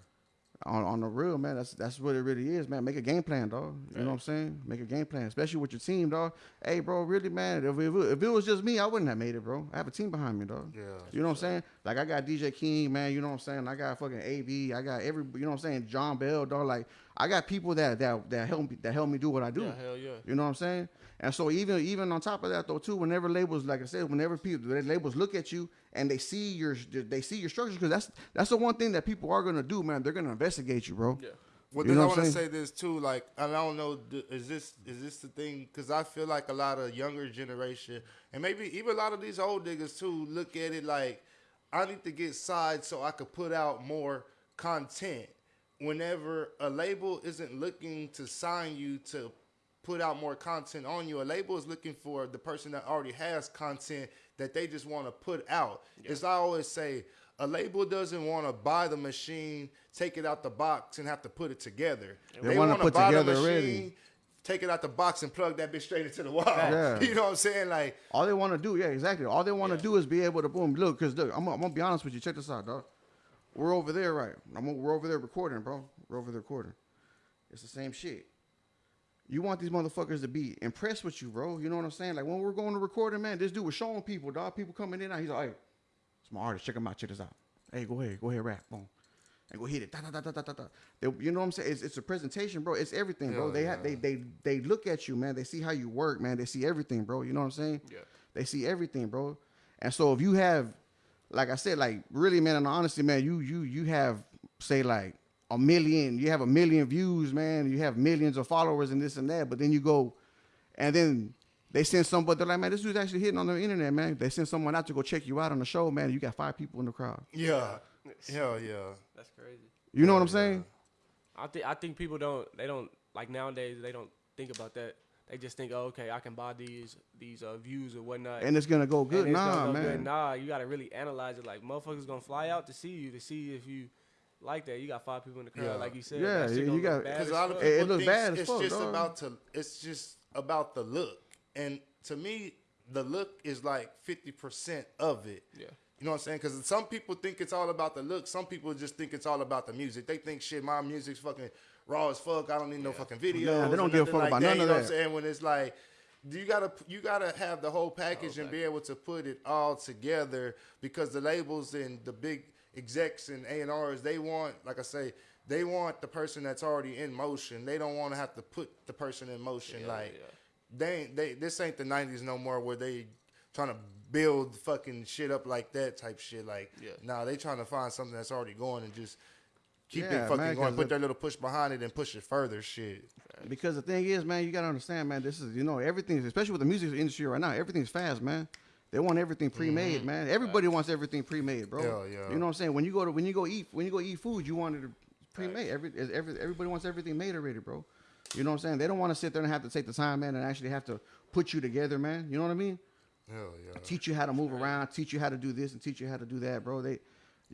On, on the real, man. That's that's what it really is, man. Make a game plan, dog. You know what I'm saying? Make a game plan, especially with your team, dog. Hey, bro, really, man. If, if, it, if it was just me, I wouldn't have made it, bro. I have a team behind me, dog. Yeah. You know what I'm saying? Like I got DJ King, man. You know what I'm saying? I got fucking AB. I got every. You know what I'm saying? John Bell, dog. Like I got people that that that help me that help me do what I do. Yeah, hell yeah. You know what I'm saying? And so even even on top of that though too, whenever labels, like I said, whenever people the labels look at you and they see your they see your structures, because that's that's the one thing that people are gonna do, man. They're gonna investigate you, bro. Yeah. Well, then I want to say this too. Like, and I don't know, is this is this the thing? Because I feel like a lot of younger generation, and maybe even a lot of these old niggas too, look at it like, I need to get sides so I could put out more content. Whenever a label isn't looking to sign you to put out more content on you, a label is looking for the person that already has content that they just want to put out. As I always say, a label doesn't want to buy the machine, take it out the box, and have to put it together. They wanna wanna put buy the together already. machine, take it out the box, and plug that bitch straight into the wall. Yeah. You know what I'm saying? Like, All they want to do, yeah, exactly. All they want to do is be able to boom. Look, cause look, I'm, I'm gonna be honest with you. Check this out, dog. We're over there, right? I'm, we're over there recording, bro. We're over there recording. It's the same shit. You want these motherfuckers to be impressed with you, bro. You know what I'm saying? Like when we're going to recording, man, this dude was showing people, dog. People coming in, he's like, hey, it's my artist. Check him out. Check this out. Hey, go ahead. Go ahead, rap. Boom. And go hit it. Da, da, da, da, da, da. They, you know what I'm saying? It's, it's a presentation, bro. It's everything, bro. Hell They, yeah. ha- they they they look at you, man. They see how you work, man. They see everything, bro. You know what I'm saying? Yeah. They see everything, bro. And so if you have, like I said, like really, man, and honestly, man, you you you have say like a million, you have a million views, man. You have millions of followers and this and that. But then you go, and then they send somebody. They're like, man, this dude's actually hitting on the internet, man. They send someone out to go check you out on the show, man. You got five people in the crowd. yeah, hell yeah. That's crazy. You know what I'm saying? I think I think people don't they don't like nowadays they don't think about that. They just think, oh, okay, I can buy these these uh, views or whatnot. And it's gonna go good. and it's gonna Nah, go man. good. Nah, you gotta really analyze it. Like motherfuckers gonna fly out to see you to see if you like that. You got five people in the crowd, Yeah. like you said. Yeah, that you got- Because as a lot of people It- it looks think bad as it's fuck, just dog. about to it's just about the look. And to me, the look is like fifty percent of it. Yeah. You know what I'm saying? Because some people think it's all about the look. Some people just think it's all about the music. They think shit, my music's fucking raw as fuck. I don't need no fucking videos. Yeah, they don't give a fuck like about that. none you of know that. What I'm saying? When it's like you gotta you gotta have the whole package and be able to put it all together because the labels and the big execs and A and R's they want, like I say, they want the person that's already in motion. They don't want to have to put the person in motion. Yeah, like yeah. they ain't they this ain't the '90s no more where they trying to build fucking shit up like that type shit. Like, Yeah. nah, they trying to find something that's already going and just keep Yeah, it fucking man, going. 'cause Put the- their little push behind it and push it further. Shit. Because the thing is, man, you gotta understand, man. This is you know everything, especially with the music industry right now. Everything's fast, man. They want everything pre-made, man. Everybody wants everything pre-made, bro. Mm-hmm. Yeah, yeah. You know what I'm saying? When you go to when you go eat when you go eat food, you want it pre-made. Every, every everybody wants everything made already, bro. You know what I'm saying? They don't want to sit there and have to take the time, man, and actually have to put you together, man. You know what I mean? Hell yeah. teach you how to move around, teach you how to do this, and teach you how to do that, bro. They,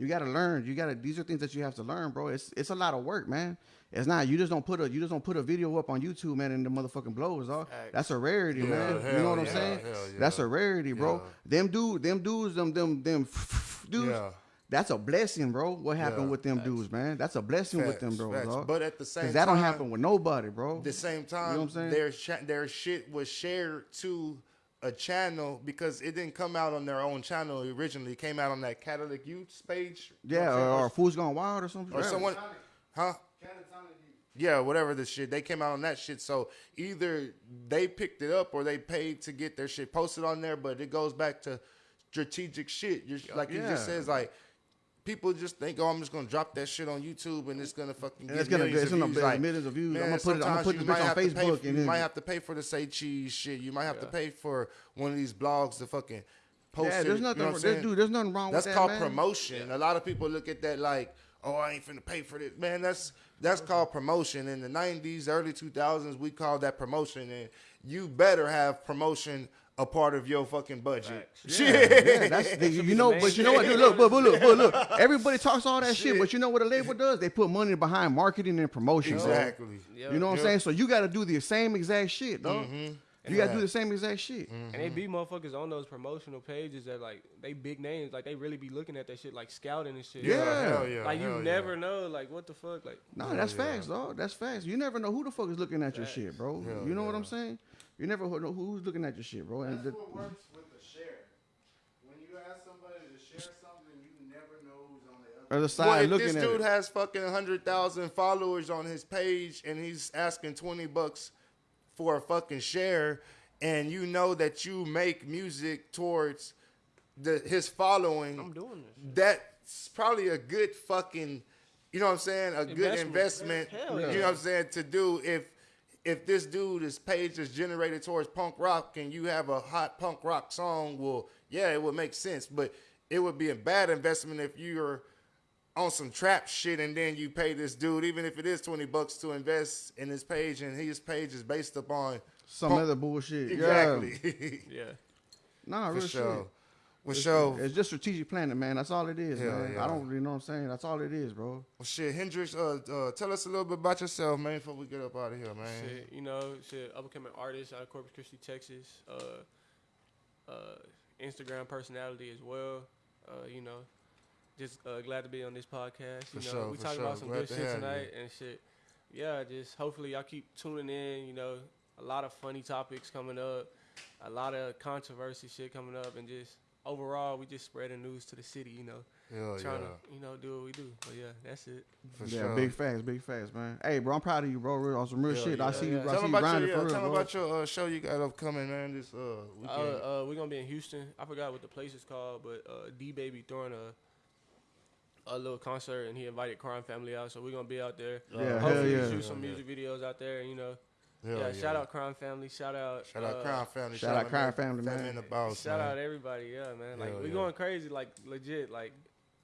you got to learn. You got to. These are things that you have to learn, bro. It's it's a lot of work, man. It's not. You just don't put a you just don't put a video up on YouTube, man, and the motherfucking blows, dog. That's a rarity, Yeah, man. You know what I'm saying? yeah. That's a rarity, bro. Yeah. Them dude, them dudes, them them them dudes. Yeah. That's a blessing, bro. What happened Yeah. with them dudes, man? That's a blessing with them, Facts, bro. facts. But at the same Cause that don't happen with nobody, bro. At the same time, you know what I'm saying? their cha- their shit was shared to a channel because it didn't come out on their own channel originally. It came out on that Catholic Youth page. Yeah, or, saying? or Fools Gone Wild or something. or Yeah. someone, huh? Yeah, whatever the shit. They came out on that shit. So either they picked it up or they paid to get their shit posted on there. But it goes back to strategic shit. You're, like he Yeah. just says, like people just think, oh, I'm just gonna drop that shit on YouTube and it's gonna fucking And get it's gonna- millions it's of gonna views. Like, millions of views. man, I'ma put it- I'ma sometimes put you this bitch on have to pay Facebook for- and you might have to pay for the say cheese shit. You might have to pay for one of these blogs to fucking post Yeah, it. there's You nothing. know what I'm there's, dude, there's nothing wrong That's with that, called man. promotion. A lot of people look at that like, oh, I ain't finna pay for this. Man, that's that's called promotion. In the '90s, early 2000s, we called that promotion, and you better have promotion a part of your fucking budget. Shit. Yeah, that's the, you know, but you know what? thing. Dude, look, but, but look, but look. Everybody talks all that shit, Shit. but you know what a label does? They put money behind marketing and promotion. Exactly. Yeah. You know what I'm saying? So you got to do the same exact shit, dog. Mm-hmm. You gotta do the same exact shit. And they be motherfuckers on those promotional pages that like they big names, like they really be looking at that shit, like scouting and shit. Yeah. hell yeah. Like you hell yeah. never know, like what the fuck, like No, that's yeah. facts, dog. That's facts. You never know who the fuck is looking at your shit, bro. Hell you know what. I'm saying? You never know who's looking at your shit, bro. And That's the, what works with the share. When you ask somebody to share something, you never know who's on the other. other Well, side if looking this at dude it. has fucking hundred thousand followers on his page and he's asking twenty bucks for a fucking share, and you know that you make music towards the his following, I'm doing this. that's probably a good fucking, you know what I'm saying, a good Investment. investment. Hell You know what I'm saying to do if if this dude his page is generated towards punk rock and you have a hot punk rock song, well, yeah, it would make sense, but it would be a bad investment if you're on some trap shit and then you pay this dude, even if it is twenty bucks to invest in his page and his page is based upon Some punk- other bullshit. exactly. Yeah. Yeah. Nah, For real sure. shit. For sure. It's just strategic planning, man. That's all it is, Hell man. yeah. I don't really know what I'm saying. That's all it is, bro. Well, shit, Hendrix, uh, uh, tell us a little bit about yourself, man, before we get up out of here, man. Shit, you know, shit, up and coming artist out of Corpus Christi, Texas. Uh, uh, Instagram personality as well. Uh, you know, just uh, glad to be on this podcast. For You know, sure, we for talking sure. about some Glad good to shit have you. tonight and shit. Yeah, just hopefully y'all keep tuning in. You know, a lot of funny topics coming up, a lot of controversy shit coming up, and just overall, we just spreading news to the city. You know, Hell trying yeah. to you know do what we do. But yeah, that's it. For yeah, sure. big facts, big facts, man. Hey, bro, I'm proud of you, bro. Real, on some real Hell shit. yeah. I see you, Yeah. I Tell see you about grinding your, for yeah, real, tell them bro. about your uh, show you got upcoming, man. This uh, Uh, weekend. uh, we're gonna be in Houston. I forgot what the place is called, but uh, D Baby throwing a a little concert, and he invited Crime Family out, so we're gonna be out there. Yeah, hell Hopefully, yeah. shoot some Hell music videos out there. You know, Hell yeah, Shout out Crime Family. Shout out. Shout out uh, Crime Family. shout out Crime Family, man. Man the Boss, Shout man. out everybody. Yeah, man. Like Hell we yeah. going crazy. Like legit. Like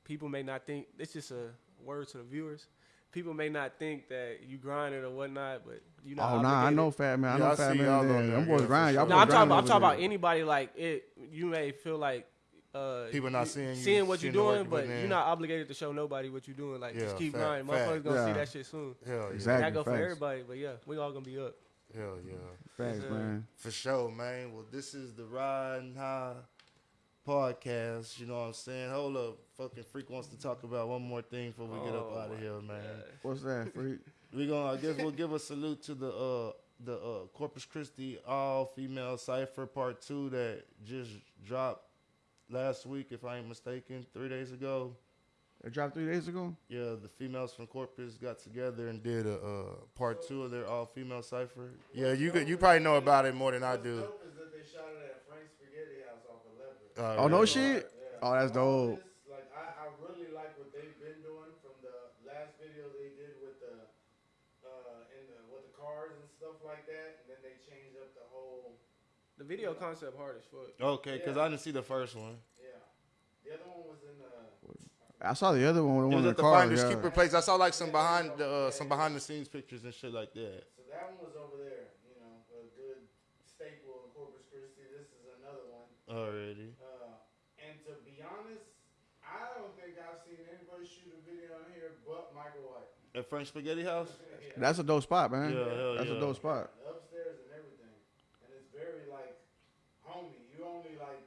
people may not think it's just a word to the viewers. People may not think that you grinding or whatnot, but you know. Oh, nah, I know Fat Man. I know I Fat see Man. y'all on there. there, Them boys grind. Y'all sure. No, I'm talking. About, I'm talking about anybody. Like it, you may feel like uh, People not seeing you, seeing what you're seeing the work doing, you but you're not obligated to show nobody what you're doing. Like Yeah, just keep fact, grinding. fact. Motherfuckers gonna Yeah. see that shit soon. Hell yeah. Exactly. Not go for everybody, but yeah, we all gonna be up. Hell yeah. Thanks, Yes, sir. man. For sure, man. Well, this is the Riding High podcast. You know what I'm saying? Hold up. Fucking Freak wants to talk about one more thing before we get up Oh, out of here, man. What's that, freak? We gonna, I guess we'll give a salute to the uh the uh Corpus Christi all female cipher part two that just dropped last week, if I ain't mistaken, three days ago. It dropped three days ago. Yeah, the females from Corpus got together and did a uh, part two of their all female cipher. Yeah, you could, you probably know about it more than I do. dope is that they shot it at Frank's Spaghetti House off of Leopard. Uh, Oh no shit. Yeah. Oh, that's dope. Like I, I really like what they've been doing from the last video they did with the uh in the with the cars and stuff like that, and then they changed up the whole The video concept hard as fuck. Okay, because I didn't see the first one. yeah. The other one was in uh I saw the other one. The It one was in at the the car. Finders Yeah. Keeper place. I saw like some behind the uh, some behind the scenes pictures and shit like that. so that one was over there, you know, a good staple in Corpus Christi. This is another one. Already. Uh, and to be honest, I don't think I've seen anybody shoot a video on here but Michael White. At Frank's Spaghetti House. Yeah. That's a dope spot, man. Yeah, hell That's a dope spot. upstairs and everything. And it's very like homey. You only like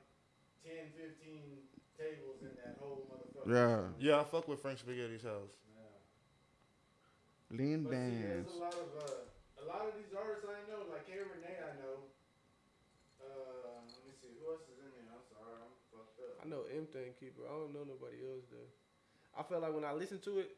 10, 15 tables in that whole motherfucker. Yeah. Yeah, I fuck with Frank Spaghetti's house. Yeah. Lean But see, dance. there's a lot of uh, a lot of these artists I know, like K Renee I know. Uh, let me see, who else is in here? I'm sorry, I'm fucked up. I know M Thing Keeper. I don't know nobody else though. I feel like when I listen to it,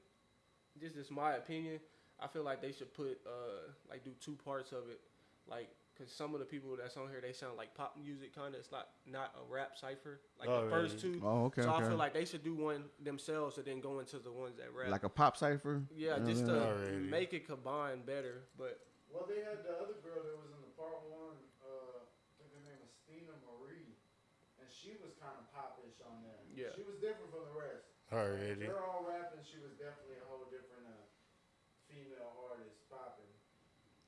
this is my opinion. I feel like they should put uh like do two parts of it, like because some of the people that's on here they sound like pop music kind of. It's not not a rap cipher like Oh, the first really? two. Oh, okay, so I feel like they should do one themselves and then go into the ones that rap. Like a pop cipher. yeah, You just to mean? Alrighty. make it combine better. But Well, they had the other girl that was in the part one. Uh, I think her name was Stina Marie, and she was kind of popish on there. Yeah. She was different from the rest. Already. They're all rapping. She was definitely a whole different uh, female artist popping.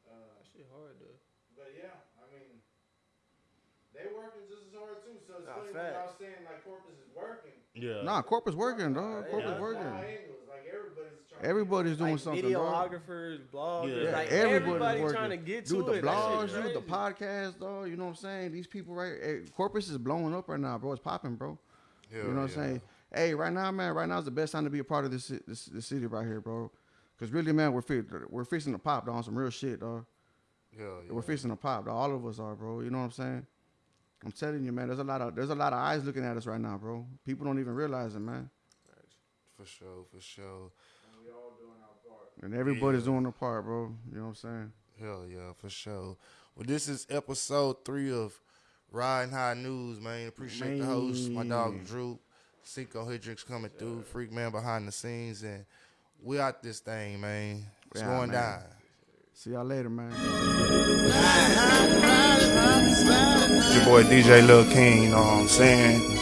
Uh, that shit hard though. But yeah, I mean, they working just as hard too. So it's Nah, funny when y'all saying like Corpus is working. Yeah. Nah, Corpus working, dog. Yeah, Corpus that's working. Like everybody's trying. Everybody's doing like something, dog. bloggers, Yeah. like Everybody's everybody working. trying to get do to the it. Blogs, shit the crazy. podcast, dog. You know what I'm saying? These people right, eh, Corpus is blowing up right now, bro. It's popping, bro. Hell you know what yeah. I'm saying? Hey, right now, man. Right now is the best time to be a part of this this, this city right here, bro. Cause really, man, we're fi- we're fixing to pop, dog. on Some real shit, dog. Hell yeah. We're fixing to pop, dog. All of us are, bro. You know what I'm saying? I'm telling you, man. There's a lot of there's a lot of eyes looking at us right now, bro. People don't even realize it, man. For sure, for sure. And we all doing our part. And everybody's Yeah. doing their part, bro. You know what I'm saying? Hell yeah, for sure. Well, this is episode three of Riding High News, man. Appreciate the host, my dog Drew. Cinco Hendrix coming through, freak man behind the scenes, and we out this thing, man. It's Yeah, going man. down. See y'all later, man. Your boy DJ Lil King, you know what I'm saying?